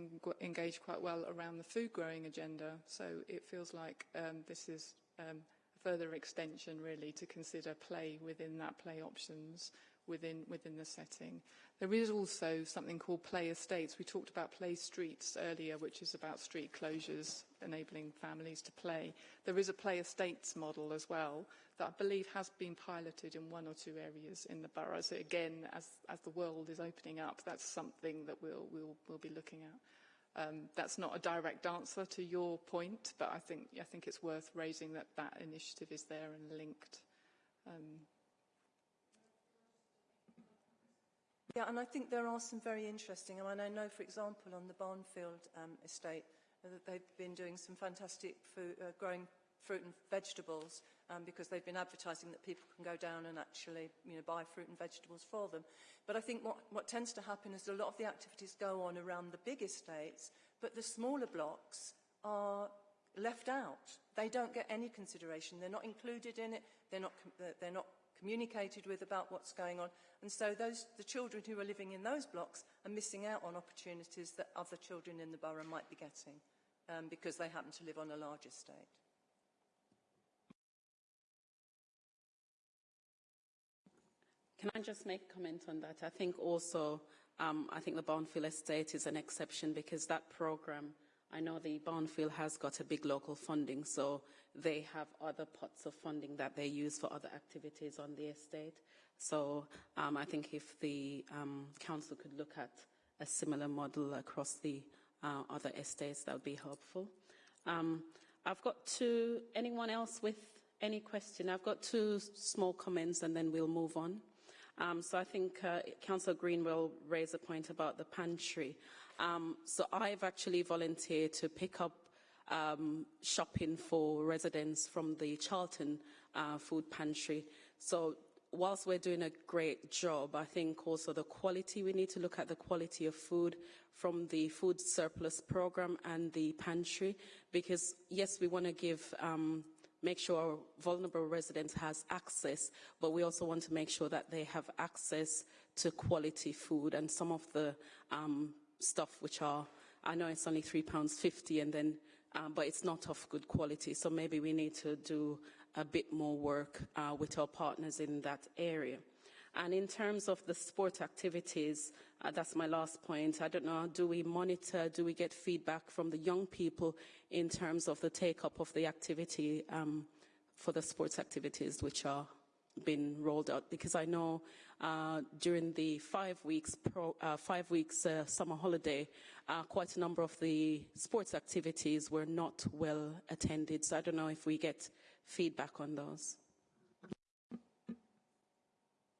F: engage quite well around the food growing agenda, so it feels like um, this is um, a further extension really to consider play within that play options within, within the setting. There is also something called play estates. We talked about play streets earlier, which is about street closures, enabling families to play. There is a play estates model as well that I believe has been piloted in one or two areas in the borough. So again, as, as the world is opening up, that's something that we'll, we'll, we'll be looking at. Um, that's not a direct answer to your point, but I think, I think it's worth raising that that initiative is there and linked. Um,
I: Yeah, and I think there are some very interesting, I mean, I know, for example, on the Barnfield um, estate, uh, that they've been doing some fantastic food, uh, growing fruit and vegetables um, because they've been advertising that people can go down and actually you know, buy fruit and vegetables for them. But I think what, what tends to happen is a lot of the activities go on around the big estates, but the smaller blocks are left out. They don't get any consideration. They're not included in it. They're not, they're not communicated with about what's going on. And so those, the children who are living in those blocks are missing out on opportunities that other children in the borough might be getting um, because they happen to live on a large estate.
A: Can I just make a comment on that? I think also, um, I think the Barnfield Estate is an exception because that program, I know the Barnfield has got a big local funding, so they have other pots of funding that they use for other activities on the estate. So um, I think if the um, council could look at a similar model across the uh, other estates, that would be helpful. Um, I've got two, anyone else with any question? I've got two small comments and then we'll move on. Um, so I think uh, Councillor Green will raise a point about the pantry. Um, so I've actually volunteered to pick up um, shopping for residents from the Charlton uh, food pantry. So whilst we're doing a great job, I think also the quality, we need to look at the quality of food from the food surplus program and the pantry, because yes, we want to give um, make sure vulnerable residents has access, but we also want to make sure that they have access to quality food and some of the um, stuff which are, I know it's only £3.50 and then, um, but it's not of good quality. So maybe we need to do a bit more work uh, with our partners in that area. And in terms of the sport activities, uh, that's my last point. I don't know, do we monitor, do we get feedback from the young people in terms of the take-up of the activity um, for the sports activities which are been rolled out? Because I know uh, during the five weeks, pro, uh, five weeks uh, summer holiday, uh, quite a number of the sports activities were not well attended. So I don't know if we get feedback on those.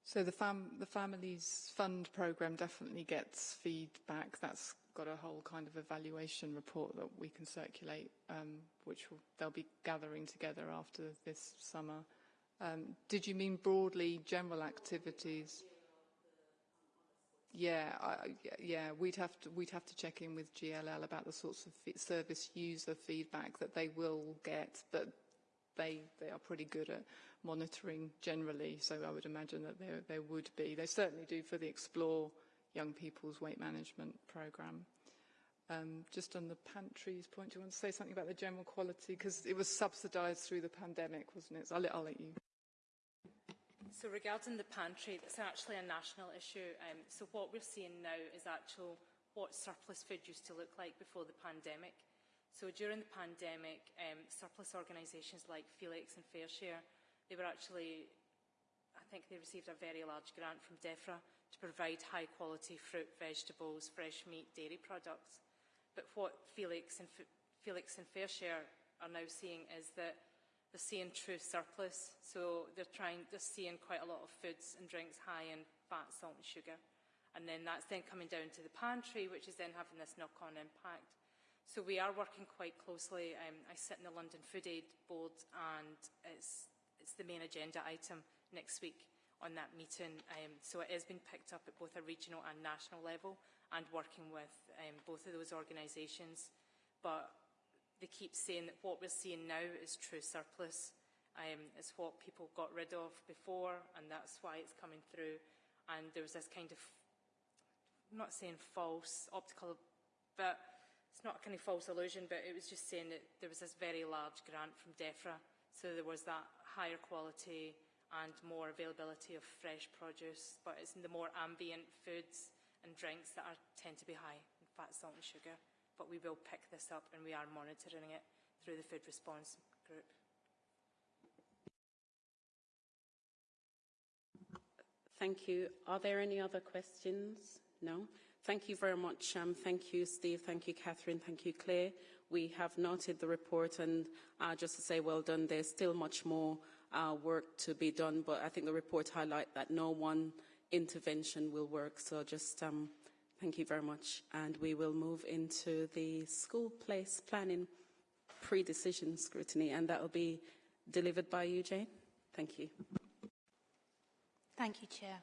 F: So the, fam the Families Fund programme definitely gets feedback. That's got a whole kind of evaluation report that we can circulate, um, which they'll be gathering together after this summer. Um, did you mean broadly general activities? Yeah, I, yeah, we'd have to we'd have to check in with GLL about the sorts of service user feedback that they will get, but they they are pretty good at monitoring generally, so I would imagine that there, there would be. They certainly do for the Explore Young People's Weight Management Programme. Um, just on the pantries point, do you want to say something about the general quality? Because it was subsidised through the pandemic, wasn't it? So I'll, I'll let you.
G: So regarding the pantry, it's actually a national issue. Um, so what we're seeing now is actual what surplus food used to look like before the pandemic. So during the pandemic, um, surplus organisations like Felix and FareShare They were actually, I think they received a very large grant from DEFRA to provide high quality fruit, vegetables, fresh meat, dairy products. But what Felix and, F Felix and FareShare are now seeing is that they're seeing true surplus. So they're trying, they're seeing quite a lot of foods and drinks high in fat, salt and sugar. And then that's then coming down to the pantry, which is then having this knock-on impact. So we are working quite closely. Um, I sit in the London Food Aid Board and it's it's the main agenda item next week on that meeting. Um, so it has been picked up at both a regional and national level and working with um, both of those organisations. But they keep saying that what we're seeing now is true surplus. Um, it's what people got rid of before and that's why it's coming through. And there was this kind of, I'm not saying false optical, but it's not a kind of false illusion, but it was just saying that there was this very large grant from DEFRA. So there was that higher quality and more availability of fresh produce, but it's in the more ambient foods and drinks that are, tend to be high in fat, salt and sugar. But we will pick this up and we are monitoring it through the food response group.
A: Thank you. Are there any other questions? No? Thank you very much. Um, thank you, Steve. Thank you, Catherine. Thank you, Claire. We have noted the report and uh, just to say well done, there's still much more uh, work to be done, but I think the report highlight that no one intervention will work. So just um, thank you very much. And we will move into the school place planning pre-decision scrutiny, and that will be delivered by you, Jane. Thank you.
J: Thank you, Chair.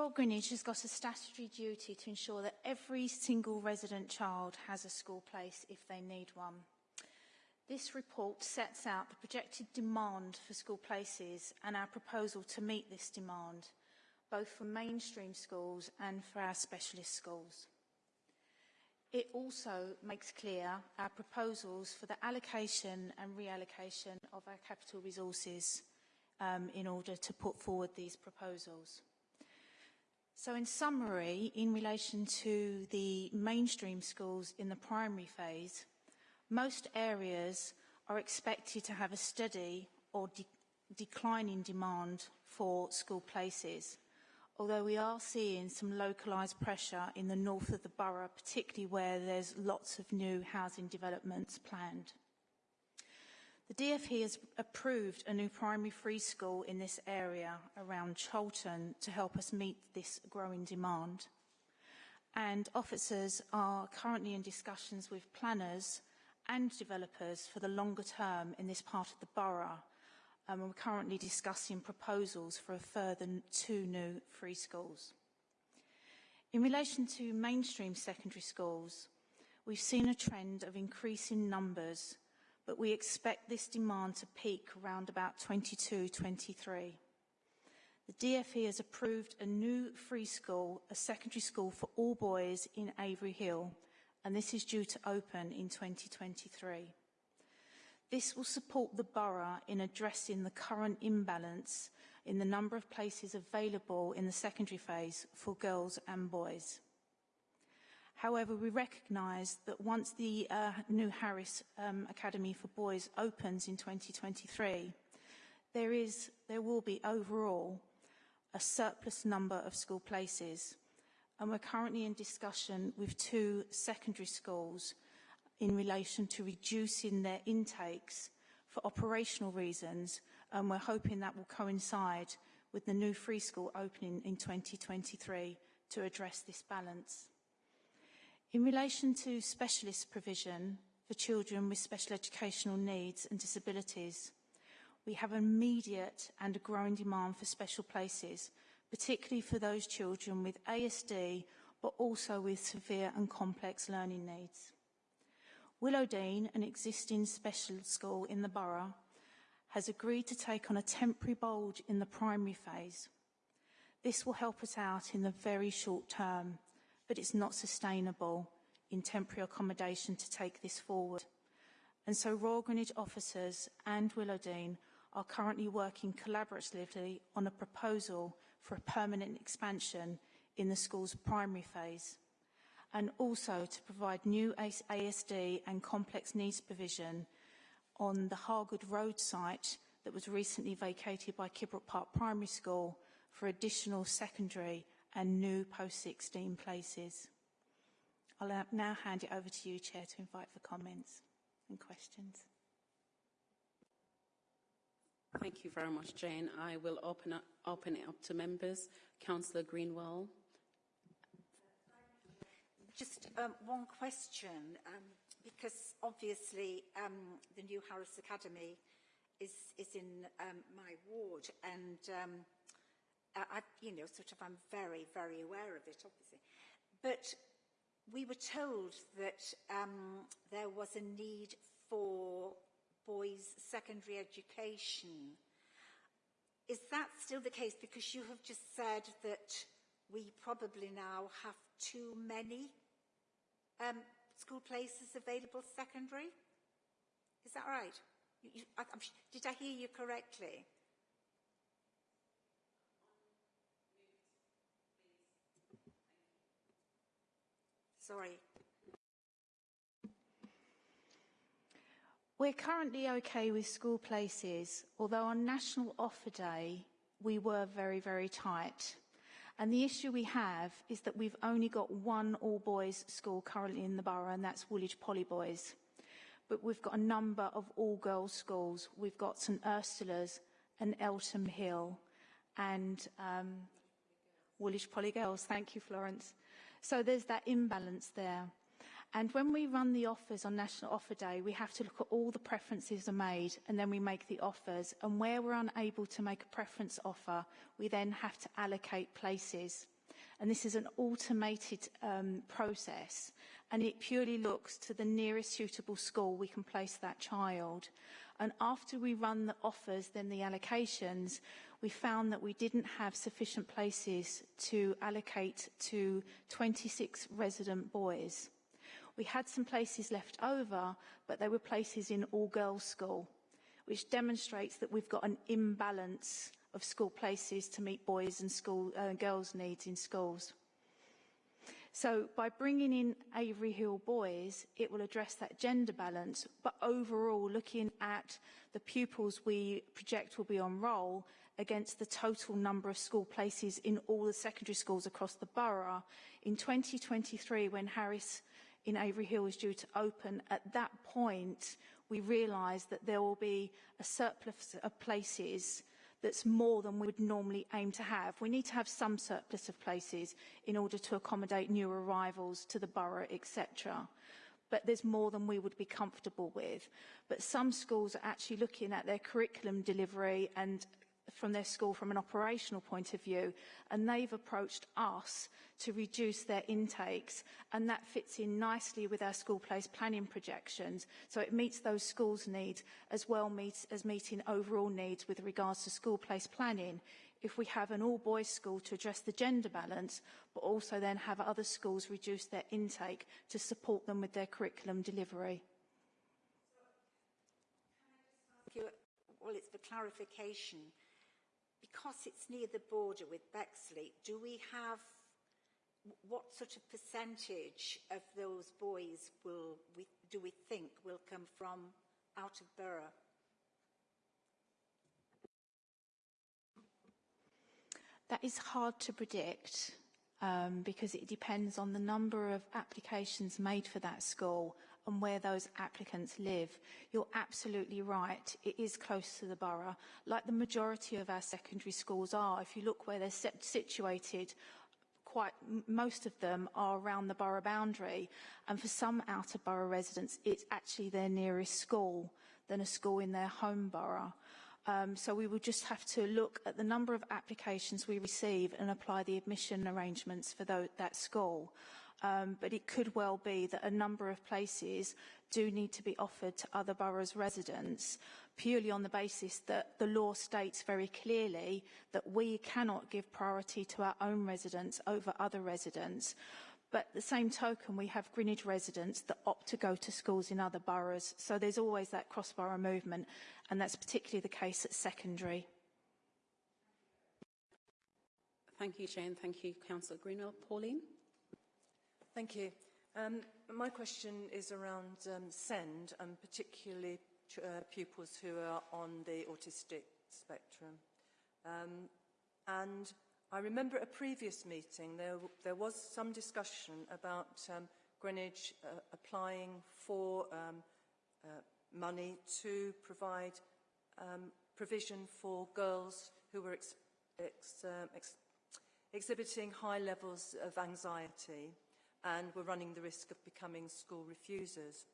J: Royal Greenwich has got a statutory duty to ensure that every single resident child has a school place if they need one. This report sets out the projected demand for school places and our proposal to meet this demand, both for mainstream schools and for our specialist schools. It also makes clear our proposals for the allocation and reallocation of our capital resources um, in order to put forward these proposals. So in summary, in relation to the mainstream schools in the primary phase, most areas are expected to have a steady or de declining demand for school places, although we are seeing some localised pressure in the north of the borough, particularly where there's lots of new housing developments planned. The DFE has approved a new primary free school in this area around Charlton to help us meet this growing demand. And officers are currently in discussions with planners and developers for the longer term in this part of the borough. Um, we're currently discussing proposals for a further two new free schools. In relation to mainstream secondary schools, we've seen a trend of increasing numbers but we expect this demand to peak around about 22-23. The DFE has approved a new free school, a secondary school for all boys in Avery Hill, and this is due to open in 2023. This will support the borough in addressing the current imbalance in the number of places available in the secondary phase for girls and boys. However, we recognise that once the uh, new Harris um, Academy for Boys opens in 2023, there, is, there will be overall a surplus number of school places. And we're currently in discussion with two secondary schools in relation to reducing their intakes for operational reasons. And we're hoping that will coincide with the new free school opening in 2023 to address this balance. In relation to specialist provision for children with special educational needs and disabilities, we have immediate and a growing demand for special places, particularly for those children with ASD, but also with severe and complex learning needs. Willow Dene, an existing special school in the borough, has agreed to take on a temporary bulge in the primary phase. This will help us out in the very short term but it's not sustainable in temporary accommodation to take this forward. And so Royal Greenwich officers and Willow Dene are currently working collaboratively on a proposal for a permanent expansion in the school's primary phase and also to provide new ASD and complex needs provision on the Hargood Road site that was recently vacated by Kidbrooke Park Primary School for additional secondary and new post-16 places. I'll now hand it over to you, Chair, to invite for comments and questions.
A: Thank you very much, Jane. I will open, up, open it up to members. Councillor Greenwell.
C: Just um, one question, um, because obviously um, the new Harris Academy is, is in um, my ward, and um, I, you know, sort of, I'm very, very aware of it, obviously. But we were told that um, there was a need for boys' secondary education. Is that still the case? Because you have just said that we probably now have too many um, school places available secondary. Is that right? You, you, I, did I hear you correctly? Sorry.
J: We're currently okay with school places, although on National Offer Day, we were very, very tight. And the issue we have is that we've only got one all-boys school currently in the borough, and that's Woolwich Polyboys. But we've got a number of all-girls schools. We've got St Ursula's and Eltham Hill and um, Woolwich Polygirls. Thank you, Florence. So there's that imbalance there. And when we run the offers on National Offer Day, we have to look at all the preferences are made and then we make the offers. And where we're unable to make a preference offer, we then have to allocate places. And this is an automated um, process and it purely looks to the nearest suitable school we can place that child. And after we run the offers, then the allocations, we found that we didn't have sufficient places to allocate to 26 resident boys. We had some places left over, but they were places in all-girls school, which demonstrates that we've got an imbalance of school places to meet boys and school uh, girls' needs in schools. So by bringing in Avery Hill boys, it will address that gender balance, but overall looking at the pupils we project will be on roll against the total number of school places in all the secondary schools across the borough. In 2023, when Harris in Avery Hill is due to open, at that point, we realise that there will be a surplus of places that's more than we would normally aim to have. We need to have some surplus of places in order to accommodate new arrivals to the borough, etc. But there's more than we would be comfortable with. But some schools are actually looking at their curriculum delivery and from their school from an operational point of view, and they've approached us to reduce their intakes, and that fits in nicely with our school place planning projections. So it meets those schools' needs as well meets, as meeting overall needs with regards to school place planning. If we have an all-boys school to address the gender balance, but also then have other schools reduce their intake to support them with their curriculum delivery.
C: Well, it's for clarification because it's near the border with Bexley, do we have what sort of percentage of those boys will we, do we think will come from out of borough?
J: That is hard to predict um, because it depends on the number of applications made for that school where those applicants live. You're absolutely right. It is close to the borough, like the majority of our secondary schools are. If you look where they're situated, quite most of them are around the borough boundary. And for some outer borough residents, it's actually their nearest school than a school in their home borough. Um, so we will just have to look at the number of applications we receive and apply the admission arrangements for that school um, but it could well be that a number of places do need to be offered to other boroughs' residents purely on the basis that the law states very clearly that we cannot give priority to our own residents over other residents. But the same token, we have Greenwich residents that opt to go to schools in other boroughs. So there's always that cross-borough movement, and that's particularly the case at secondary.
A: Thank you, Jane. Thank you, Councillor Greenwell. Pauline?
I: Thank you. Um, my question is around um, SEND and particularly uh, pupils who are on the autistic spectrum. Um, and I remember at a previous meeting there, there was some discussion about um, Greenwich uh, applying for um, uh, money to provide um, provision for girls who were ex ex um, ex exhibiting high levels of anxiety and were running the risk of becoming school refusers.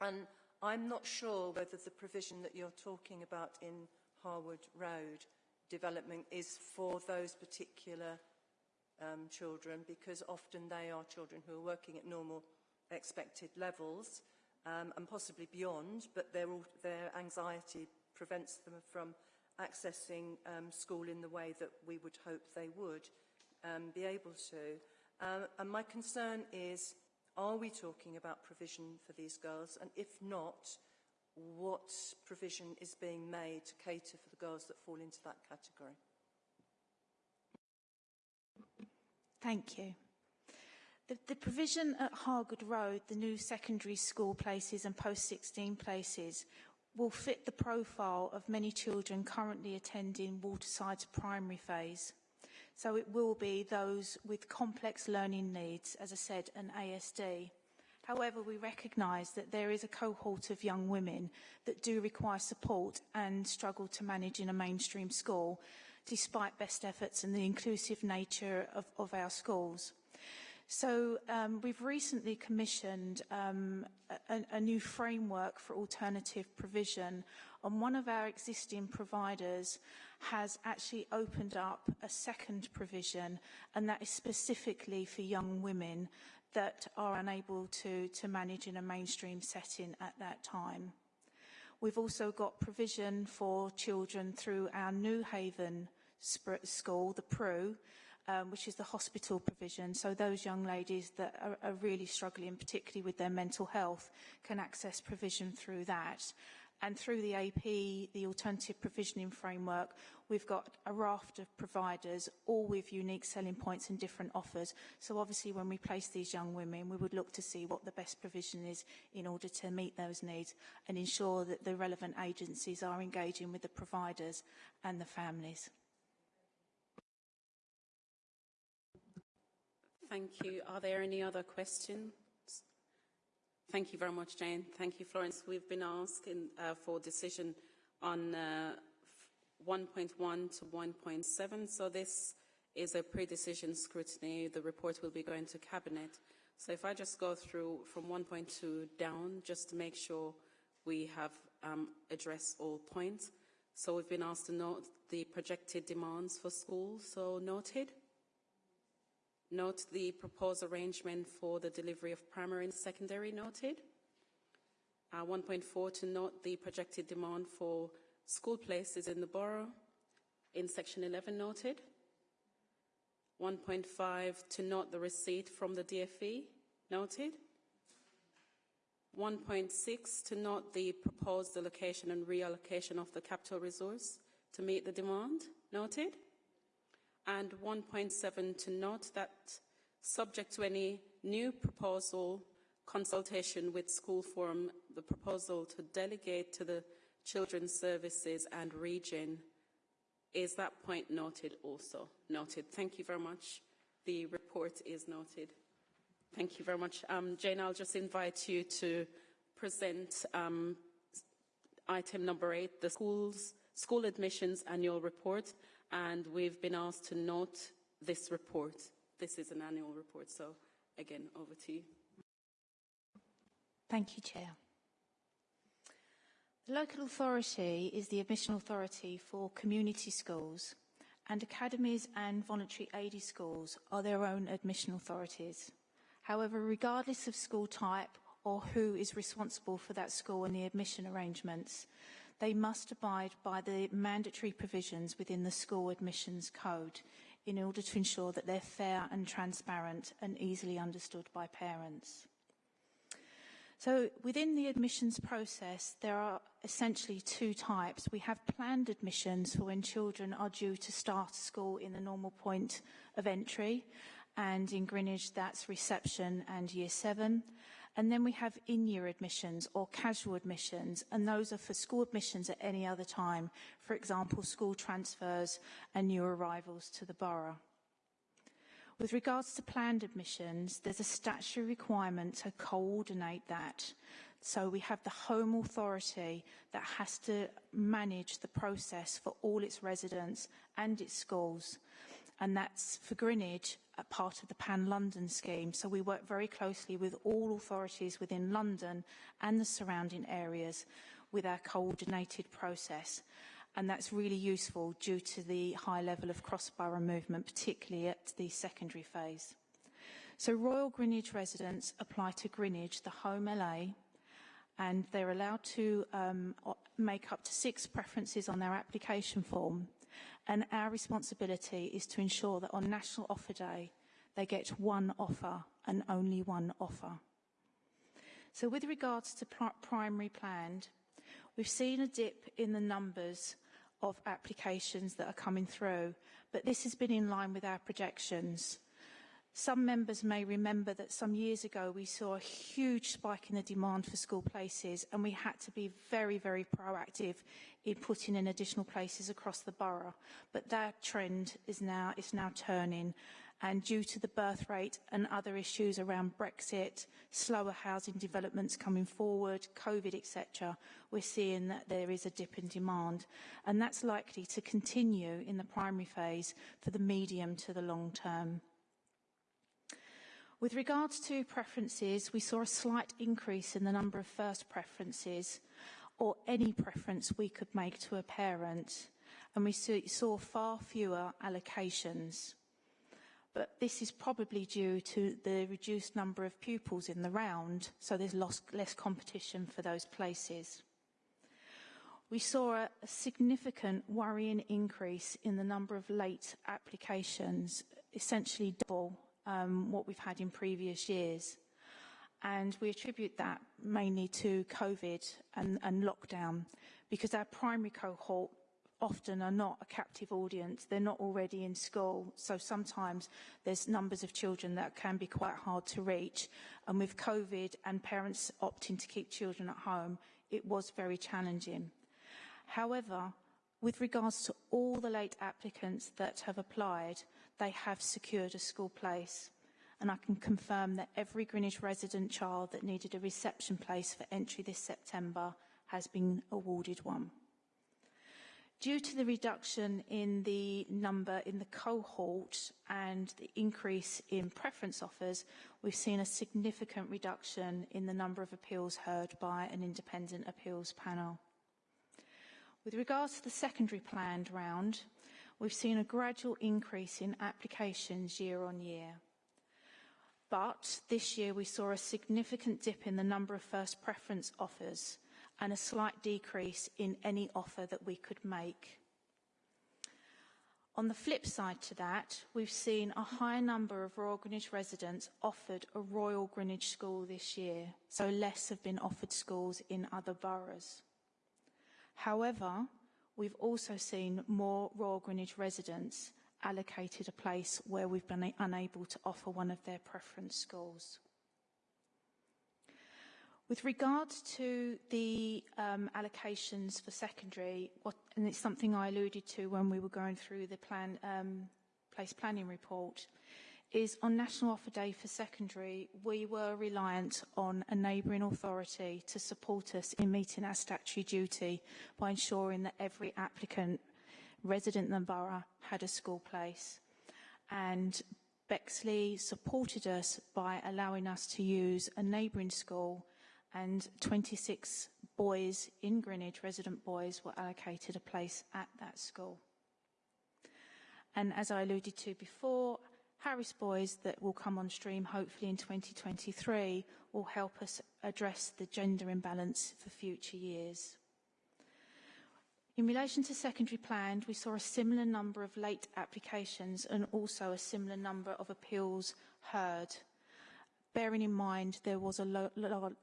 I: And I'm not sure whether the provision that you're talking about in Harwood Road development is for those particular um, children because often they are children who are working at normal expected levels um, and possibly beyond, but all, their anxiety prevents them from accessing um, school in the way that we would hope they would um, be able to. Um, and my concern is, are we talking about provision for these girls? And if not, what provision is being made to cater for the girls that fall into that category?
J: Thank you. The, the provision at Hargood Road, the new secondary school places and post-16 places, will fit the profile of many children currently attending Waterside's primary phase. So it will be those with complex learning needs, as I said, an ASD. However, we recognise that there is a cohort of young women that do require support and struggle to manage in a mainstream school, despite best efforts and the inclusive nature of, of our schools. So um, we've recently commissioned um, a, a new framework for alternative provision and one of our existing providers has actually opened up a second provision and that is specifically for young women that are unable to, to manage in a mainstream setting at that time. We've also got provision for children through our New Haven school, the PRU, um, which is the hospital provision. So those young ladies that are, are really struggling, particularly with their mental health, can access provision through that. And through the AP, the Alternative Provisioning Framework, we've got a raft of providers, all with unique selling points and different offers. So obviously when we place these young women, we would look to see what the best provision is in order to meet those needs and ensure that the relevant agencies are engaging with the providers and the families.
A: Thank you. Are there any other questions? Thank you very much, Jane. Thank you, Florence. We've been asking uh, for decision on uh, 1.1 to 1.7. So this is a pre-decision scrutiny. The report will be going to Cabinet. So if I just go through from 1.2 down, just to make sure we have um, addressed all points. So we've been asked to note the projected demands for schools, so noted. Note the proposed arrangement for the delivery of primary and secondary noted. Uh, 1.4 to note the projected demand for school places in the borough in section 11 noted. 1.5 to note the receipt from the DFE noted. 1.6 to note the proposed allocation and reallocation of the capital resource to meet the demand noted and 1.7 to note that subject to any new proposal, consultation with school forum, the proposal to delegate to the children's services and region, is that point noted also? Noted. Thank you very much. The report is noted. Thank you very much. Um, Jane, I'll just invite you to present um, item number eight, the schools, school admissions annual report and we've been asked to note this report. This is an annual report, so again, over to you.
J: Thank you, Chair. The local authority is the admission authority for community schools and academies and voluntary aided schools are their own admission authorities. However, regardless of school type or who is responsible for that school and the admission arrangements, they must abide by the mandatory provisions within the school admissions code in order to ensure that they're fair and transparent and easily understood by parents. So within the admissions process, there are essentially two types. We have planned admissions for when children are due to start school in the normal point of entry, and in Greenwich that's reception and year seven. And then we have in-year admissions or casual admissions, and those are for school admissions at any other time, for example, school transfers and new arrivals to the borough. With regards to planned admissions, there's a statutory requirement to coordinate that. So we have the Home Authority that has to manage the process for all its residents and its schools. And that's for Greenwich, part of the Pan London scheme. So we work very closely with all authorities within London and the surrounding areas with our coordinated process. And that's really useful due to the high level of cross-borough movement, particularly at the secondary phase. So Royal Greenwich residents apply to Greenwich, the home LA, and they're allowed to um, make up to six preferences on their application form and our responsibility is to ensure that on National Offer Day, they get one offer and only one offer. So with regards to primary planned, we've seen a dip in the numbers of applications that are coming through, but this has been in line with our projections. Some members may remember that some years ago we saw a huge spike in the demand for school places and we had to be very, very proactive in putting in additional places across the borough. But that trend is now, now turning and due to the birth rate and other issues around Brexit, slower housing developments coming forward, COVID, etc., we're seeing that there is a dip in demand. And that's likely to continue in the primary phase for the medium to the long term. With regards to preferences, we saw a slight increase in the number of first preferences or any preference we could make to a parent, and we saw far fewer allocations. But this is probably due to the reduced number of pupils in the round, so there's less competition for those places. We saw a, significant worrying increase in the number of late applications, essentially double um, what we've had in previous years. And we attribute that mainly to COVID and, and lockdown because our primary cohort often are not a captive audience. They're not already in school. So sometimes there's numbers of children that can be quite hard to reach. And with COVID and parents opting to keep children at home, it was very challenging. However, with regards to all the late applicants that have applied, they have secured a school place. And I can confirm that every Greenwich resident child that needed a reception place for entry this September has been awarded one. Due to the reduction in the number in the cohort and the increase in preference offers, we've seen a significant reduction in the number of appeals heard by an independent appeals panel. With regards to the secondary planned round, we've seen a gradual increase in applications year on year. But this year we saw a significant dip in the number of first preference offers and a slight decrease in any offer that we could make. On the flip side to that, we've seen a higher number of Royal Greenwich residents offered a Royal Greenwich school this year, so less have been offered schools in other boroughs. However, we've also seen more Royal Greenwich residents allocated a place where we've been unable to offer one of their preference schools. With regards to the um, allocations for secondary, what, and it's something I alluded to when we were going through the plan, um, place planning report, is on National Offer Day for secondary, we were reliant on a neighbouring authority to support us in meeting our statutory duty by ensuring that every applicant resident in the borough had a school place. And Bexley supported us by allowing us to use a neighbouring school and 26 boys in Greenwich, resident boys, were allocated a place at that school. And as I alluded to before, Harris Boys that will come on stream hopefully in 2023 will help us address the gender imbalance for future years. In relation to secondary planned, we saw a similar number of late applications and also a similar number of appeals heard. Bearing in mind there was a,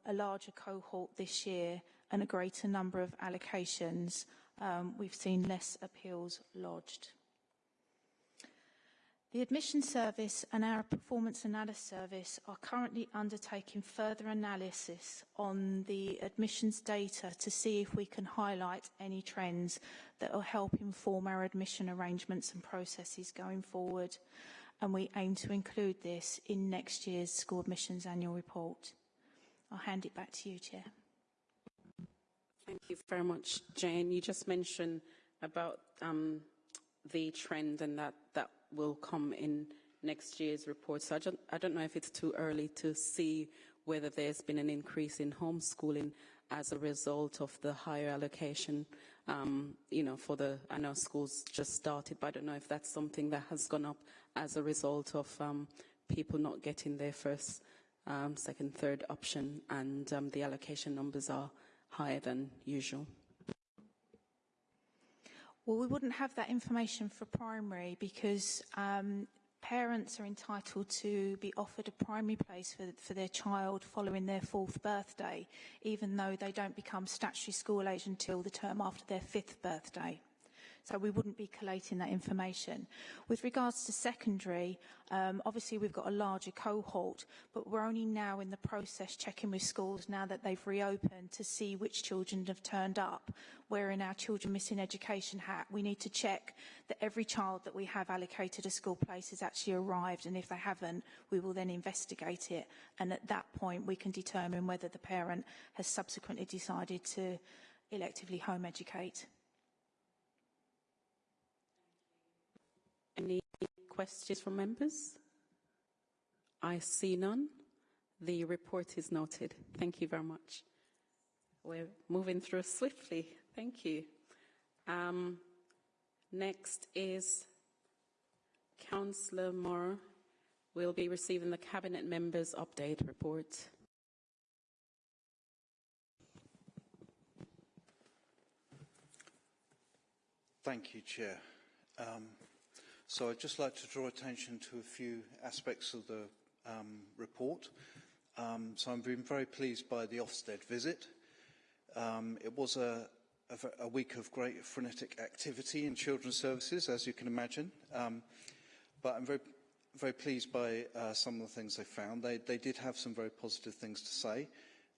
J: a larger cohort this year and a greater number of allocations, um, we've seen less appeals lodged. The Admission Service and our Performance Analysis Service are currently undertaking further analysis on the admissions data to see if we can highlight any trends that will help inform our admission arrangements and processes going forward. And we aim to include this in next year's School Admissions Annual Report. I'll hand it back to you, Chair.
A: Thank you very much, Jane. You just mentioned about um, the trend and that, that will come in next year's report. So I don't, I don't know if it's too early to see whether there's been an increase in homeschooling as a result of the higher allocation, um, you know, for the, I know schools just started, but I don't know if that's something that has gone up as a result of um, people not getting their first, um, second, third option and um, the allocation numbers are higher than usual.
J: Well, we wouldn't have that information for primary because um, parents are entitled to be offered a primary place for, for their child following their fourth birthday, even though they don't become statutory school age until the term after their fifth birthday. So we wouldn't be collating that information. With regards to secondary, um, obviously we've got a larger cohort, but we're only now in the process checking with schools now that they've reopened to see which children have turned up. Where in our children missing education hat, we need to check that every child that we have allocated a school place has actually arrived, and if they haven't, we will then investigate it. And at that point, we can determine whether the parent has subsequently decided to electively home educate.
A: Any questions from members? I see none. The report is noted. Thank you very much. We're moving through swiftly. Thank you. Um, next is Councillor Moore. We'll be receiving the Cabinet Members' Update Report.
K: Thank you, Chair. Um, so I'd just like to draw attention to a few aspects of the um, report. Um, so I'm been very pleased by the Ofsted visit. Um, it was a, a, a, week of great frenetic activity in children's services, as you can imagine. Um, but I'm very, very pleased by uh, some of the things they found. They, they did have some very positive things to say.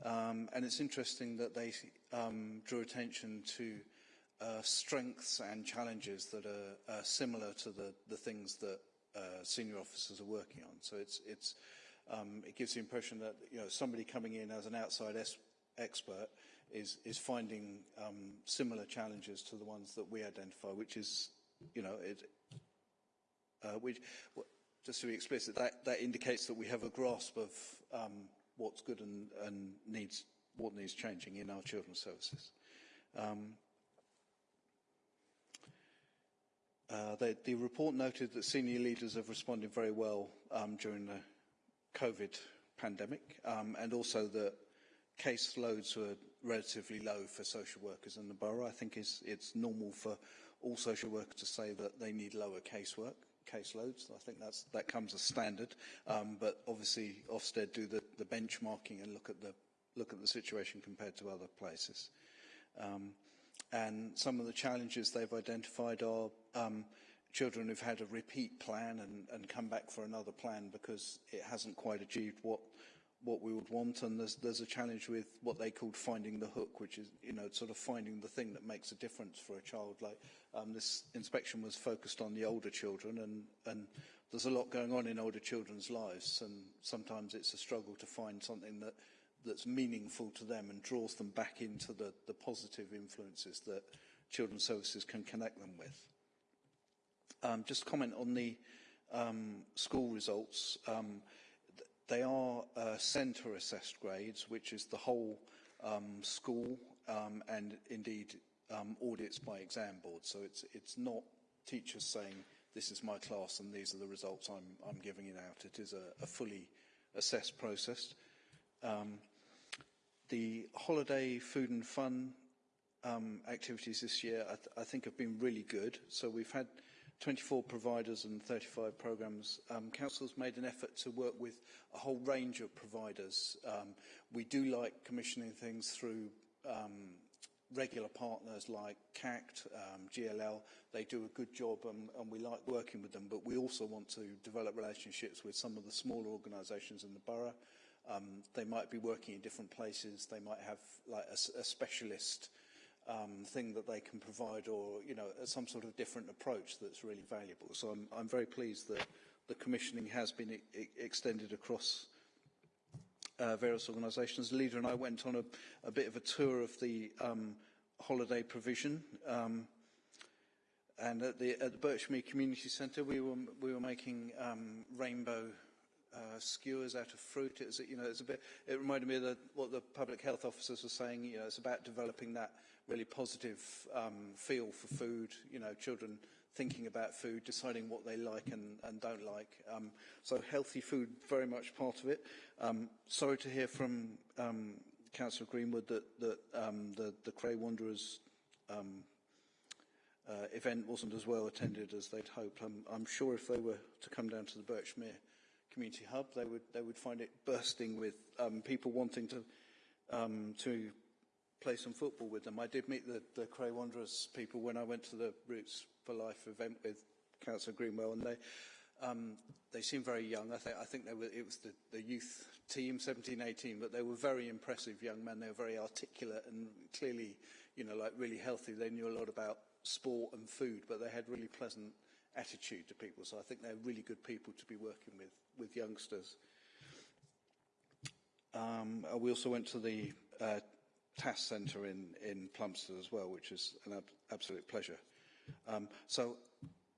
K: Um, and it's interesting that they um, drew attention to uh, strengths and challenges that are uh, similar to the, the things that uh, senior officers are working on. So it's, it's, um, it gives the impression that you know, somebody coming in as an outside expert is, is finding um, similar challenges to the ones that we identify, which is, you know, it, uh, which, just to be explicit, that, that indicates that we have a grasp of um, what's good and, and needs, what needs changing in our children's services. Um, Uh, the, report noted that senior leaders have responded very well um, during the COVID pandemic um, and also that case loads were relatively low for social workers in the borough. I think it's, it's normal for all social workers to say that they need lower casework, caseloads. I think that's, that comes as standard. Um, but obviously Ofsted do the, the benchmarking and look at the, look at the situation compared to other places. Um, And some of the challenges they've identified are um, children who've had a repeat plan and, and come back for another plan because it hasn't quite achieved what what we would want. And there's there's a challenge with what they called finding the hook which is you know sort of finding the thing that makes a difference for a child. Like um, this inspection was focused on the older children and and there's a lot going on in older children's lives. And sometimes it's a struggle to find something that that's meaningful to them and draws them back into the, the positive influences that children's services can connect them with. Um, just comment on the um, school results. Um, they are uh, centre assessed grades, which is the whole um, school um, and indeed um, audits by exam board. So it's, it's not teachers saying, this is my class and these are the results I'm, I'm giving it out. It is a, a fully assessed process. Um, the holiday food and fun um, activities this year, I, th I, think, have been really good. So we've had 24 providers and 35 programs. Um, Council's made an effort to work with a whole range of providers. Um, we do like commissioning things through um, regular partners like CACT, um, GLL. They do a good job and, and we like working with them, but we also want to develop relationships with some of the smaller organisations in the borough. Um, they might be working in different places. They might have like a, a specialist um, thing that they can provide or, you know, some sort of different approach that's really valuable. So I'm, I'm very pleased that the commissioning has been e, extended across uh, various organisations. Leader and I went on a, a bit of a tour of the um, holiday provision. Um, and at the, at the Community Centre, we were, we were making um, rainbow uh, skewers out of fruit. It's, you know, it's a bit, it reminded me of the, what the public health officers were saying. You know, it's about developing that really positive um, feel for food. You know, children thinking about food, deciding what they like and, and don't like. Um, so healthy food, very much part of it. Um, sorry to hear from um, Councillor Greenwood that, that um, the, the Cray Wanderers um, uh, event wasn't as well attended as they'd hoped. I'm, I'm sure if they were to come down to the Birchmere community hub, they would they would find it bursting with um, people wanting to um, to play some football with them. I did meet the, the Cray Wanderers people when I went to the Roots for Life event with Councillor Greenwell, and they um, they seemed very young. I think I think they were it was the, the youth team, 17, 18, but they were very impressive young men. They were very articulate and clearly, you know, like really healthy. They knew a lot about sport and food, but they had really pleasant attitude to people. So I think they're really good people to be working with with youngsters. Um, uh, we also went to the uh, TAS Centre in, in Plumstead as well, which is an ab absolute pleasure. Um, so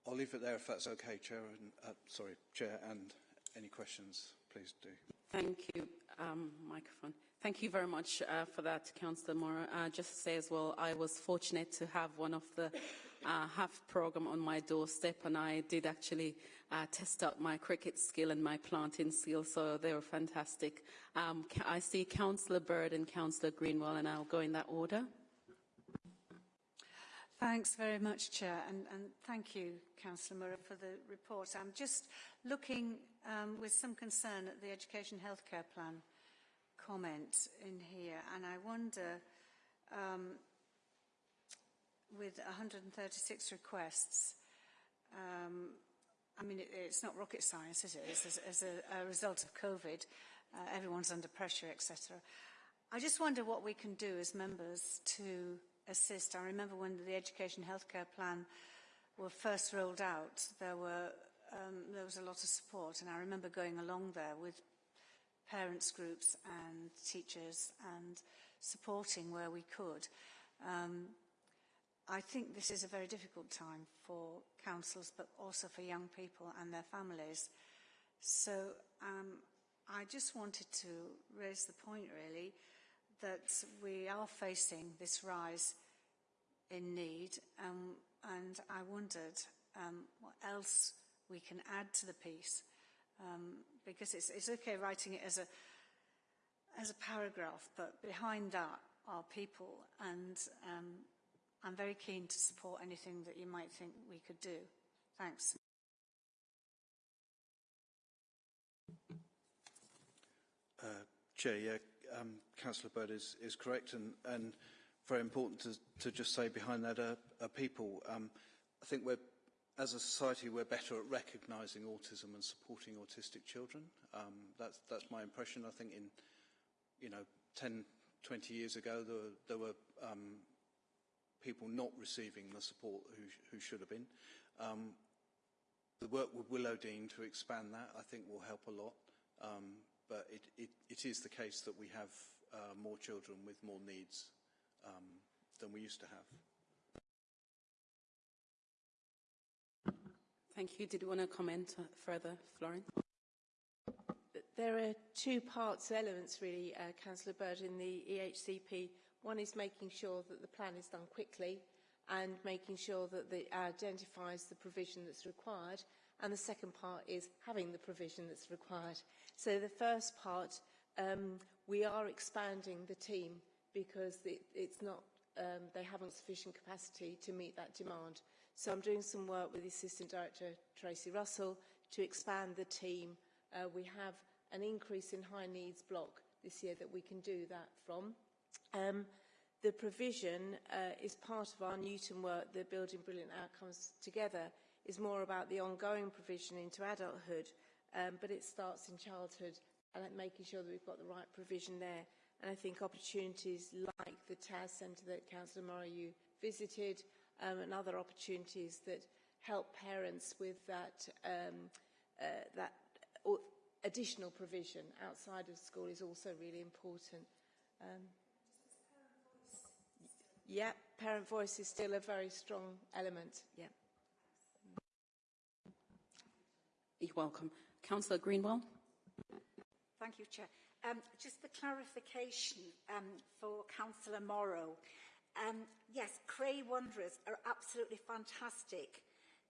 K: I'll leave it there if that's okay, Chair. And, uh, sorry, Chair, and any questions, please do.
A: Thank you. Um, microphone. Thank you very much uh, for that, Councillor Morrow. Uh, just to say as well, I was fortunate to have one of the uh, HAF program on my doorstep, and I did actually uh, test out my cricket skill and my planting skill, so they were fantastic. Um, I see Councillor Bird and Councillor Greenwell, and I'll go in that order.
D: Thanks very much, Chair, and, and thank you, Councillor Murray, for the report. I'm just looking um, with some concern at the Education Healthcare Plan comment in here, and I wonder, um, with 136 requests, um, I mean, it, it's not rocket science, is it? It's as, as a, a result of COVID, uh, everyone's under pressure, etc. I just wonder what we can do as members to assist. I remember when the Education Healthcare Plan were first rolled out, there, were, um, there was a lot of support, and I remember going along there with parents groups and teachers and supporting where we could. Um, I think this is a very difficult time for councils, but also for young people and their families. So um, I just wanted to raise the point, really, that we are facing this rise in need, um, and I wondered um, what else we can add to the piece, um, because it's, it's okay writing it as a as a paragraph, but behind that are people, and um, I'm very keen to support anything that you might think we could do. Thanks.
K: Uh, Chair, yeah, um, Councillor Bird is, is correct and, and very important to, to just say behind that are, are people. Um, I think we're, as a society, we're better at recognising autism and supporting autistic children. Um, that's, that's my impression. I think in, you know, 10, 20 years ago, there were, there were um, people not receiving the support who, who should have been. Um, the work with Willow Dene to expand that, I think, will help a lot. Um, but it, it, it is the case that we have uh, more children with more needs um, than we used to have.
A: Thank you. Did you want to comment uh, further, Florence?
B: There are two parts, elements really, uh, Councillor Bird, in the EHCP. One is making sure that the plan is done quickly and making sure that it identifies the provision that's required. And the second part is having the provision that's required. So the first part, um, we are expanding the team because it, it's not, um, they haven't sufficient capacity to meet that demand. So I'm doing some work with the Assistant Director, Tracy Russell, to expand the team. Uh, we have an increase in high needs block this year that we can do that from. Um, the provision uh, is part of our Newton work, the Building Brilliant Outcomes Together, is more about the ongoing provision into adulthood, um, but it starts in childhood and making sure that we've got the right provision there. And I think opportunities like the TAS Centre that Councillor Murray you visited um, and other opportunities that help parents with that, um, uh, that additional provision outside of school is also really important. Um, yeah, parent voice is still a very strong element. Yeah.
A: You're welcome. Councillor Greenwell.
C: Thank you, Chair. Um, just for clarification um, for Councillor Morrow, um, yes, Cray Wanderers are absolutely fantastic.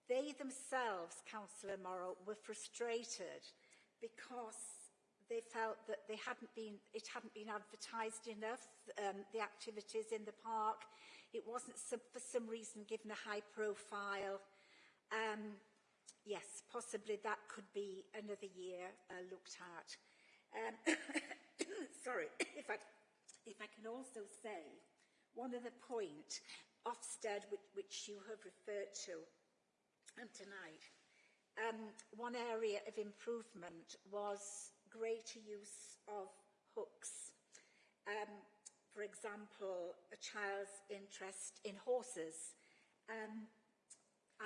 C: They themselves, Councillor Morrow, were frustrated because they felt that they hadn't been, it hadn't been advertised enough, um, the activities in the park. It wasn't some, for some reason given a high profile. Um, yes, possibly that could be another year uh, looked at. Um, [COUGHS] sorry, [COUGHS] if I, if I can also say one other point, Ofsted, which, which you have referred to um, tonight. Um, one area of improvement was greater use of hooks. Um, for example, a child's interest in horses. Um,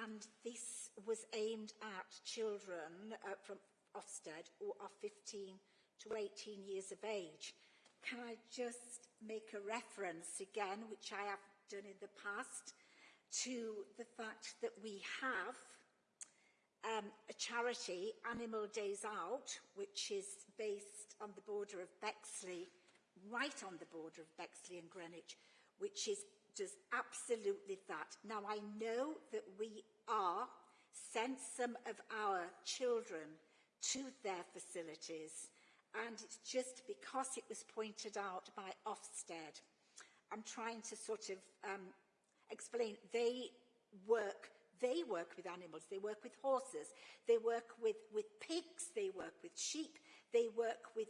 C: and this was aimed at children uh, from Ofsted who are 15 to 18 years of age. Can I just make a reference again, which I have done in the past, to the fact that we have um, a charity, Animal Days Out, which is based on the border of Bexley, right on the border of Bexley and Greenwich, which is does absolutely that. Now, I know that we are sent some of our children to their facilities, and it's just because it was pointed out by Ofsted. I'm trying to sort of um, explain. They work they work with animals, they work with horses, they work with, with pigs, they work with sheep, they work with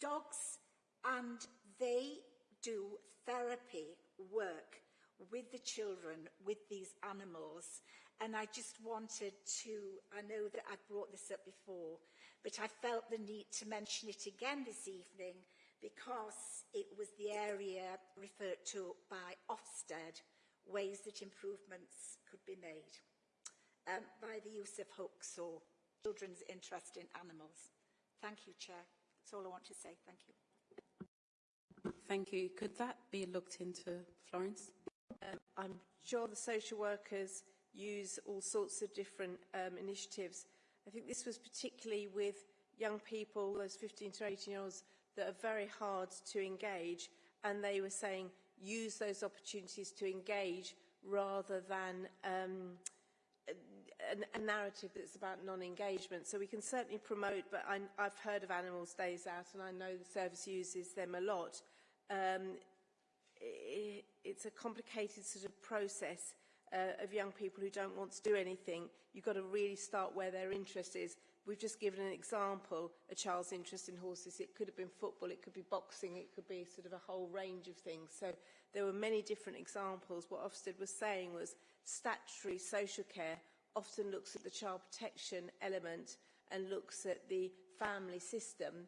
C: dogs, and they do therapy work with the children, with these animals. And I just wanted to, I know that I've brought this up before, but I felt the need to mention it again this evening because it was the area referred to by Ofsted, ways that improvements could be made um, by the use of hooks or children's interest in animals. Thank you, Chair. That's all I want to say. Thank you.
A: Thank you. Could that be looked into, Florence?
B: Um, I'm sure the social workers use all sorts of different um, initiatives. I think this was particularly with young people, those 15 to 18 year olds, that are very hard to engage, and they were saying use those opportunities to engage rather than um, a, a narrative that's about non-engagement. So we can certainly promote, but I, I've heard of Animals Days Out, and I know the service uses them a lot. Um, it, it's a complicated sort of process uh, of young people who don't want to do anything. You've got to really start where their interest is. We've just given an example, a child's interest in horses. It could have been football, it could be boxing, it could be sort of a whole range of things. So there were many different examples. What Ofsted was saying was statutory social care often looks at the child protection element and looks at the family system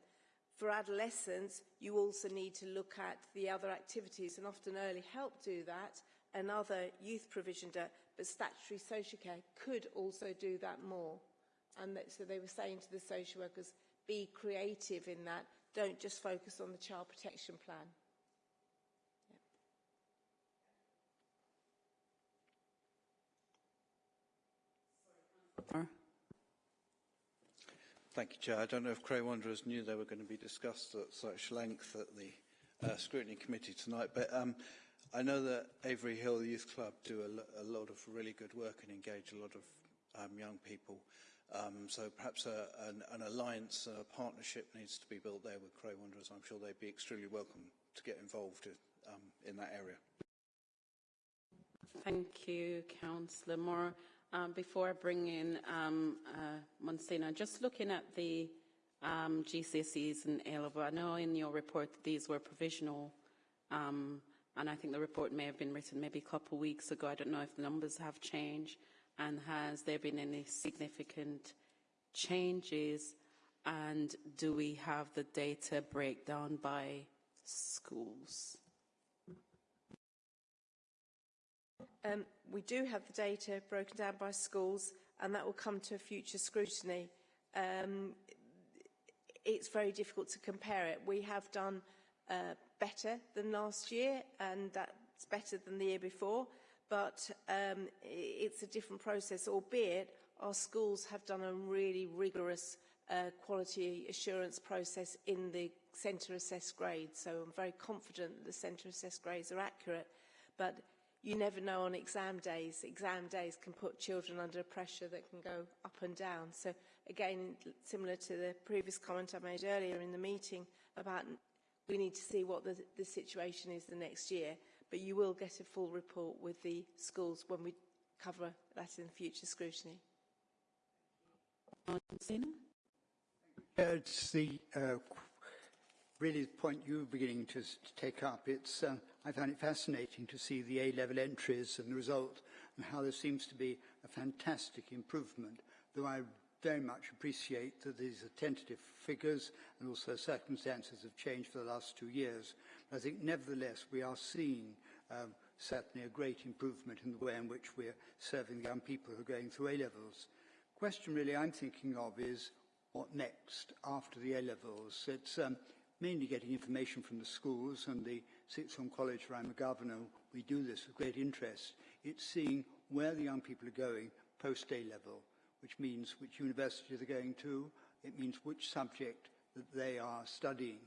B: For adolescents, you also need to look at the other activities, and often early help do that, and other youth provision but statutory social care could also do that more. And that, so they were saying to the social workers, be creative in that, don't just focus on the child protection plan.
K: Thank you, Chair. I don't know if Cray Wanderers knew they were going to be discussed at such length at the uh, Scrutiny Committee tonight, but um, I know that Avery Hill Youth Club do a, a lot of really good work and engage a lot of um, young people. Um, so perhaps a, an, an alliance, a partnership needs to be built there with Cray Wanderers. I'm sure they'd be extremely welcome to get involved um, in that area.
A: Thank you, Councillor Moore. Um, before I bring in um, uh, Monsignor, just looking at the um, GCSEs and A-level, I know in your report these were provisional, um, and I think the report may have been written maybe a couple of weeks ago. I don't know if the numbers have changed, and has there been any significant changes, and do we have the data breakdown by schools?
B: Um, we do have the data broken down by schools, and that will come to a future scrutiny. Um, it's very difficult to compare it. We have done uh, better than last year, and that's better than the year before, but um, it's a different process, albeit our schools have done a really rigorous uh, quality assurance process in the centre assessed grades. So I'm very confident that the centre assessed grades are accurate. But you never know on exam days. Exam days can put children under pressure that can go up and down. So again, similar to the previous comment I made earlier in the meeting about we need to see what the, the situation is the next year. But you will get a full report with the schools when we cover that in future scrutiny.
A: Monsignor?
H: It's the uh, really the point you were beginning to, to take up, it's, uh, I found it fascinating to see the A-level entries and the result and how there seems to be a fantastic improvement, though I very much appreciate that these are tentative figures and also circumstances have changed for the last two years. I think nevertheless we are seeing um, certainly a great improvement in the way in which we're serving young people who are going through A-levels. The question really I'm thinking of is what next after the A-levels? It's um, mainly getting information from the schools and the Sixth Form College where I'm a governor. We do this with great interest. It's seeing where the young people are going post-A-level, which means which university they're going to, it means which subject that they are studying.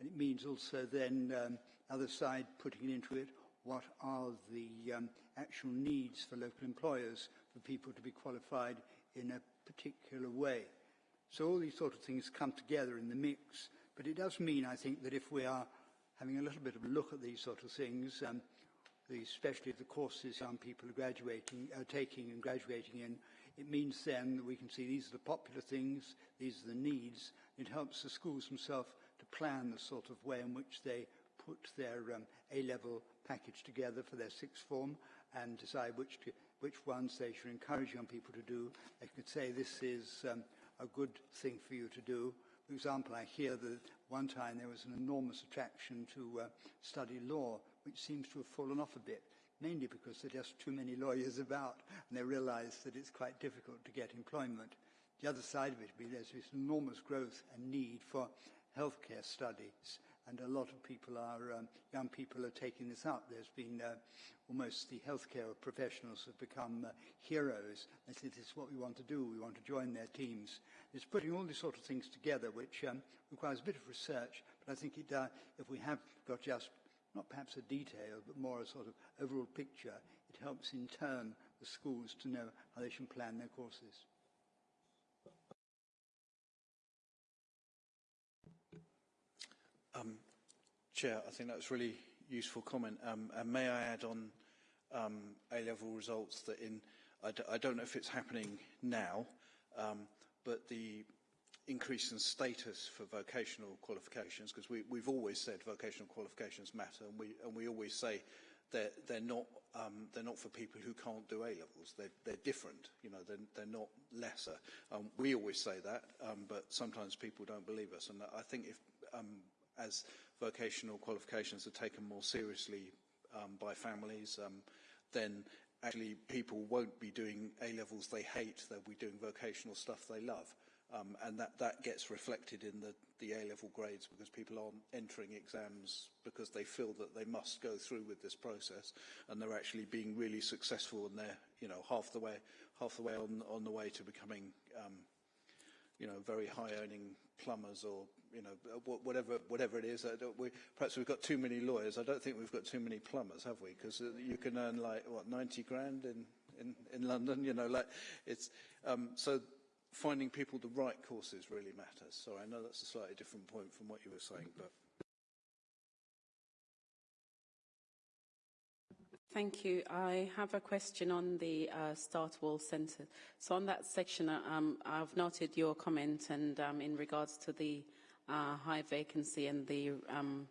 H: And it means also then, um, other side, putting into it, what are the um, actual needs for local employers for people to be qualified in a particular way. So all these sort of things come together in the mix, but it does mean, I think, that if we are having a little bit of a look at these sort of things, um, especially the courses young people are graduating, are taking and graduating in, it means then that we can see these are the popular things, these are the needs. It helps the schools themselves plan the sort of way in which they put their um, A-level package together for their sixth form and decide which, to, which ones they should encourage young people to do. They could say this is um, a good thing for you to do. For example, I hear that one time there was an enormous attraction to uh, study law, which seems to have fallen off a bit, mainly because there are just too many lawyers [LAUGHS] about, and they realize that it's quite difficult to get employment. The other side of it would be there's this enormous growth and need for healthcare studies, and a lot of people are, um, young people are taking this up. There's been uh, almost the healthcare professionals have become uh, heroes. They say this is what we want to do. We want to join their teams. It's putting all these sort of things together, which um, requires a bit of research. But I think it, uh, if we have got just not perhaps a detail, but more a sort of overall picture, it helps in turn the schools to know how they should plan their courses.
K: Um, Chair, I think that's really useful comment. Um, and may I add on um, A-level results that in, I d I don't know if it's happening now, um, but the increase in status for vocational qualifications, because we, we've always said vocational qualifications matter, and we, and we always say they're, they're, not, um, they're not for people who can't do A-levels. They're, they're different, you know, they're, they're not lesser. Um, we always say that, um, but sometimes people don't believe us. And I think if um, as vocational qualifications are taken more seriously um, by families, um, then actually people won't be doing A-levels they hate, they'll be doing vocational stuff they love. Um, and that, that gets reflected in the, the A-level grades because people aren't entering exams because they feel that they must go through with this process and they're actually being really successful and they're, you know, half the way, half the way on, on the way to becoming, um, you know, very high earning plumbers or you know whatever whatever it is. We, perhaps we've got too many lawyers. I don't think we've got too many plumbers, have we? Because uh, you can earn like what 90 grand in in, in London. You know, like it's um, so finding people the right courses really matters. Sorry, I know that's a slightly different point from what you were saying, but.
A: Thank you. I have a question on the uh, Startwell Centre. So on that section, uh, um, I've noted your comment and um, in regards to the uh, high vacancy and the um,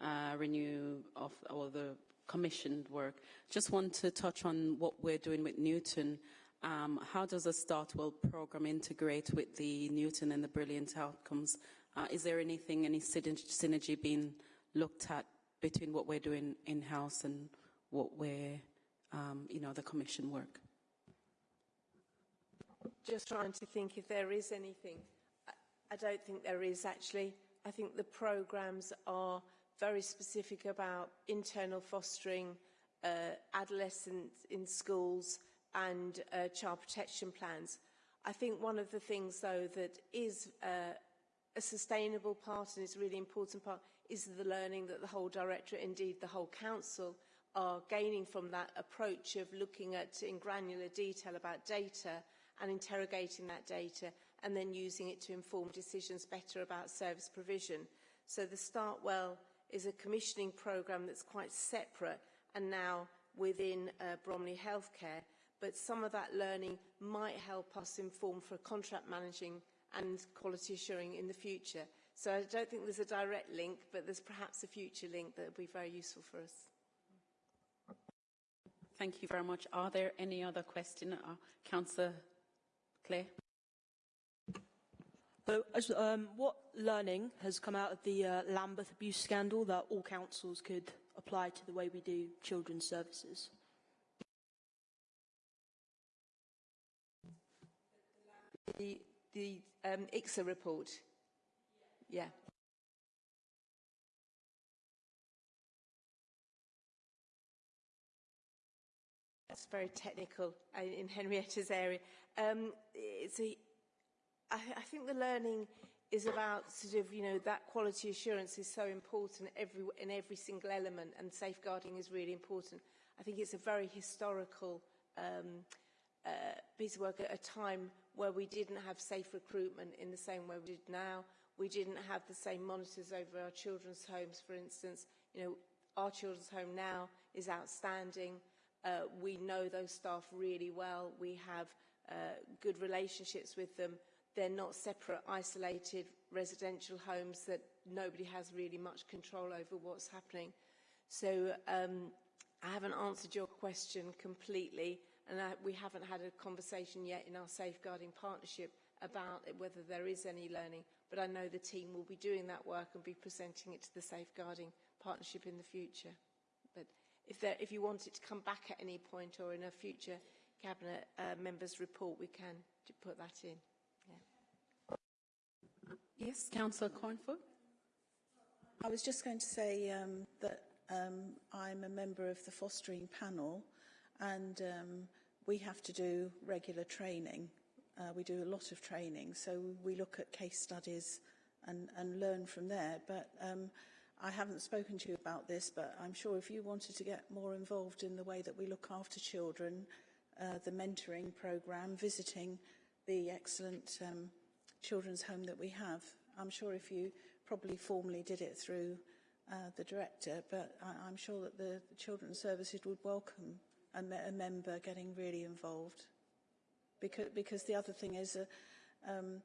A: uh, renew of or the commissioned work. Just want to touch on what we're doing with Newton. Um, how does the Startwell program integrate with the Newton and the brilliant outcomes? Uh, is there anything, any synergy being looked at between what we're doing in-house and what we're, um, you know, the commission work.
B: Just trying to think if there is anything. I, don't think there is actually. I think the programs are very specific about internal fostering, uh, adolescents in schools and uh, child protection plans. I think one of the things, though, that is uh, a sustainable part and is a really important part is the learning that the whole directorate, indeed the whole council, are gaining from that approach of looking at in granular detail about data and interrogating that data and then using it to inform decisions better about service provision. So the Start Well is a commissioning programme that's quite separate and now within uh, Bromley Healthcare, but some of that learning might help us inform for contract managing and quality assuring in the future. So I don't think there's a direct link, but there's perhaps a future link that would be very useful for us.
A: Thank you very much. Are there any other questions? Uh, Councillor Clare?
L: So, um, what learning has come out of the uh, Lambeth abuse scandal that all councils could apply to the way we do children's services?
B: The, the um, IICSA report. Yeah. Very technical uh, in Henrietta's area. Um, it's a, I, I think the learning is about sort of, you know, that quality assurance is so important every, in every single element and safeguarding is really important. I think it's a very historical um, uh, piece of work at a time where we didn't have safe recruitment in the same way we did now. We didn't have the same monitors over our children's homes, for instance. You know, our children's home now is outstanding. Uh, we know those staff really well. We have uh, good relationships with them. They're not separate, isolated residential homes that nobody has really much control over what's happening. So um, I haven't answered your question completely, and I, we haven't had a conversation yet in our safeguarding partnership about whether there is any learning, but I know the team will be doing that work and be presenting it to the safeguarding partnership in the future. But if, there, if you want it to come back at any point or in a future Cabinet uh, members report, we can put that in.
A: Yes, Councillor Cornford.
J: I was just going to say um, that um, I'm a member of the fostering panel and um, we have to do regular training. Uh, we do a lot of training, so we look at case studies and, and learn from there. But um, I haven't spoken to you about this, but I'm sure if you wanted to get more involved in the way that we look after children, uh, the mentoring programme, visiting the excellent um, children's home that we have. I'm sure if you probably formally did it through uh, the director, but I, I'm sure that the, the children's services would welcome a, me a member getting really involved. Because, because the other thing is, uh, um,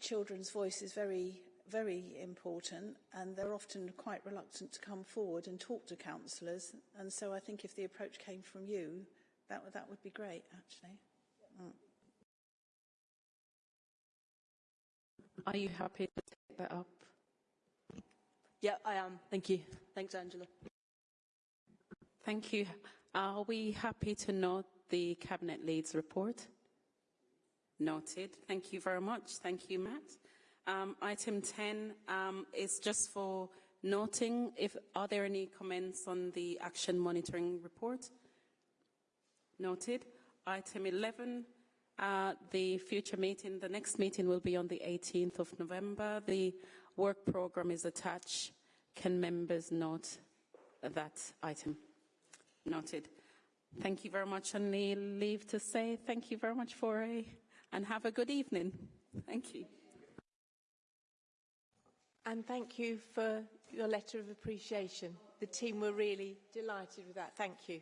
J: children's voice is very, very important, and they're often quite reluctant to come forward and talk to counsellors. And so I think if the approach came from you, that, that would be great, actually. Mm.
A: Are you happy to take that up?
L: Yeah, I am. Thank you. Thanks, Angela.
A: Thank you. Are we happy to note the Cabinet Leads report? Noted. Thank you very much. Thank you, Matt. Um, item 10 um, is just for noting. If Are there any comments on the action monitoring report? Noted. Item 11 Uh, the future meeting, the next meeting will be on the 18th of November. The work program is attached. Can members note that item? Noted. Thank you very much, and leave to say thank you very much for a, and have a good evening. Thank you.
B: And thank you for your letter of appreciation. The team were really delighted with that. Thank you.